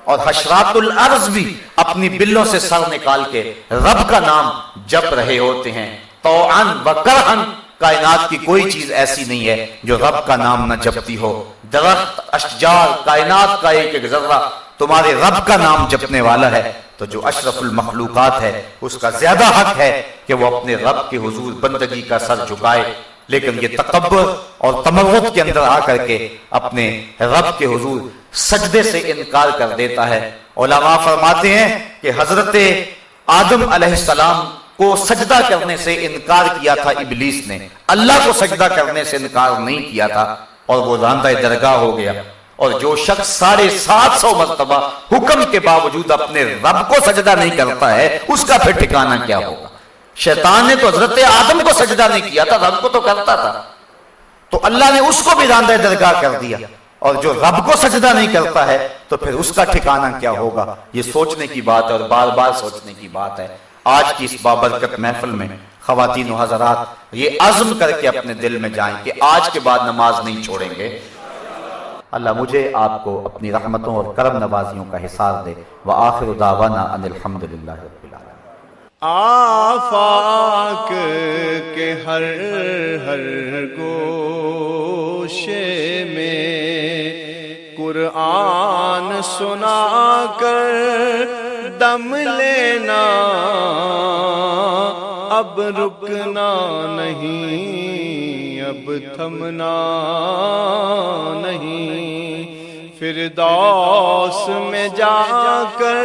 S1: और हशरातुल अर्ज़ भी अपनी बिल्लों से सर निकाल के रब का नाम जप रहे होते हैं। तो अन व करहन, कायनात की कोई चीज़ ऐसी नहीं है जो रब का नाम न जपती हो। दरख्त, अशजार, कायनात का एक एक जर्रा तुम्हारे रब का नाम जपने वाला है। तो जो अशरफुल मखलूकत है, उसका ज़्यादा हक है कि वो अपने रब के हुजूर, बंदगी का सर झुकाए लेकिन ये तकबर और तमवत के अंदर आकर के अपने रब के हजूर सजदे से इनकार कर देता है। ओलामा फरमाते हैं कि हज़रत आदम अलैहिस्सलाम को सजदा करने से इनकार किया था इबलीस ने। अल्लाह को सजदा करने से इनकार नहीं किया था और वो रांदा दरगाह हो गया। और जो शख्स साढ़े सात सौ मरतबा हुक्म के बावजूद अपने रब को सजदा नहीं करता है, उसका फिर ठिकाना क्या होगा? शैतान ने तो हज़रत आदम को सजदा नहीं किया था, रब को तो करता था। तो अल्लाह ने उसको भी रांदा दरगाह कर दिया। और जो रब को सजदा नहीं करता है तो फिर उसका ठिकाना क्या होगा? ये सोचने की बात है और बार बार सोचने की बात है। आज की इस बाबरकत महफल में खातन हजरात ये आज़म करके अपने दिल में जाएँ कि आज के बाद नमाज़ नहीं छोड़ेंगे। अल्लाह मुझे आपको अपनी रहमतों और करम नवाजियों का हिसाब दे। व आखिर दावाना अनिलहमदिल्ला
S2: आफाक के हर हर गोशे में कुरान सुना कर दम लेना। अब रुकना नहीं, अब थमना नहीं। फिर दौस में जाकर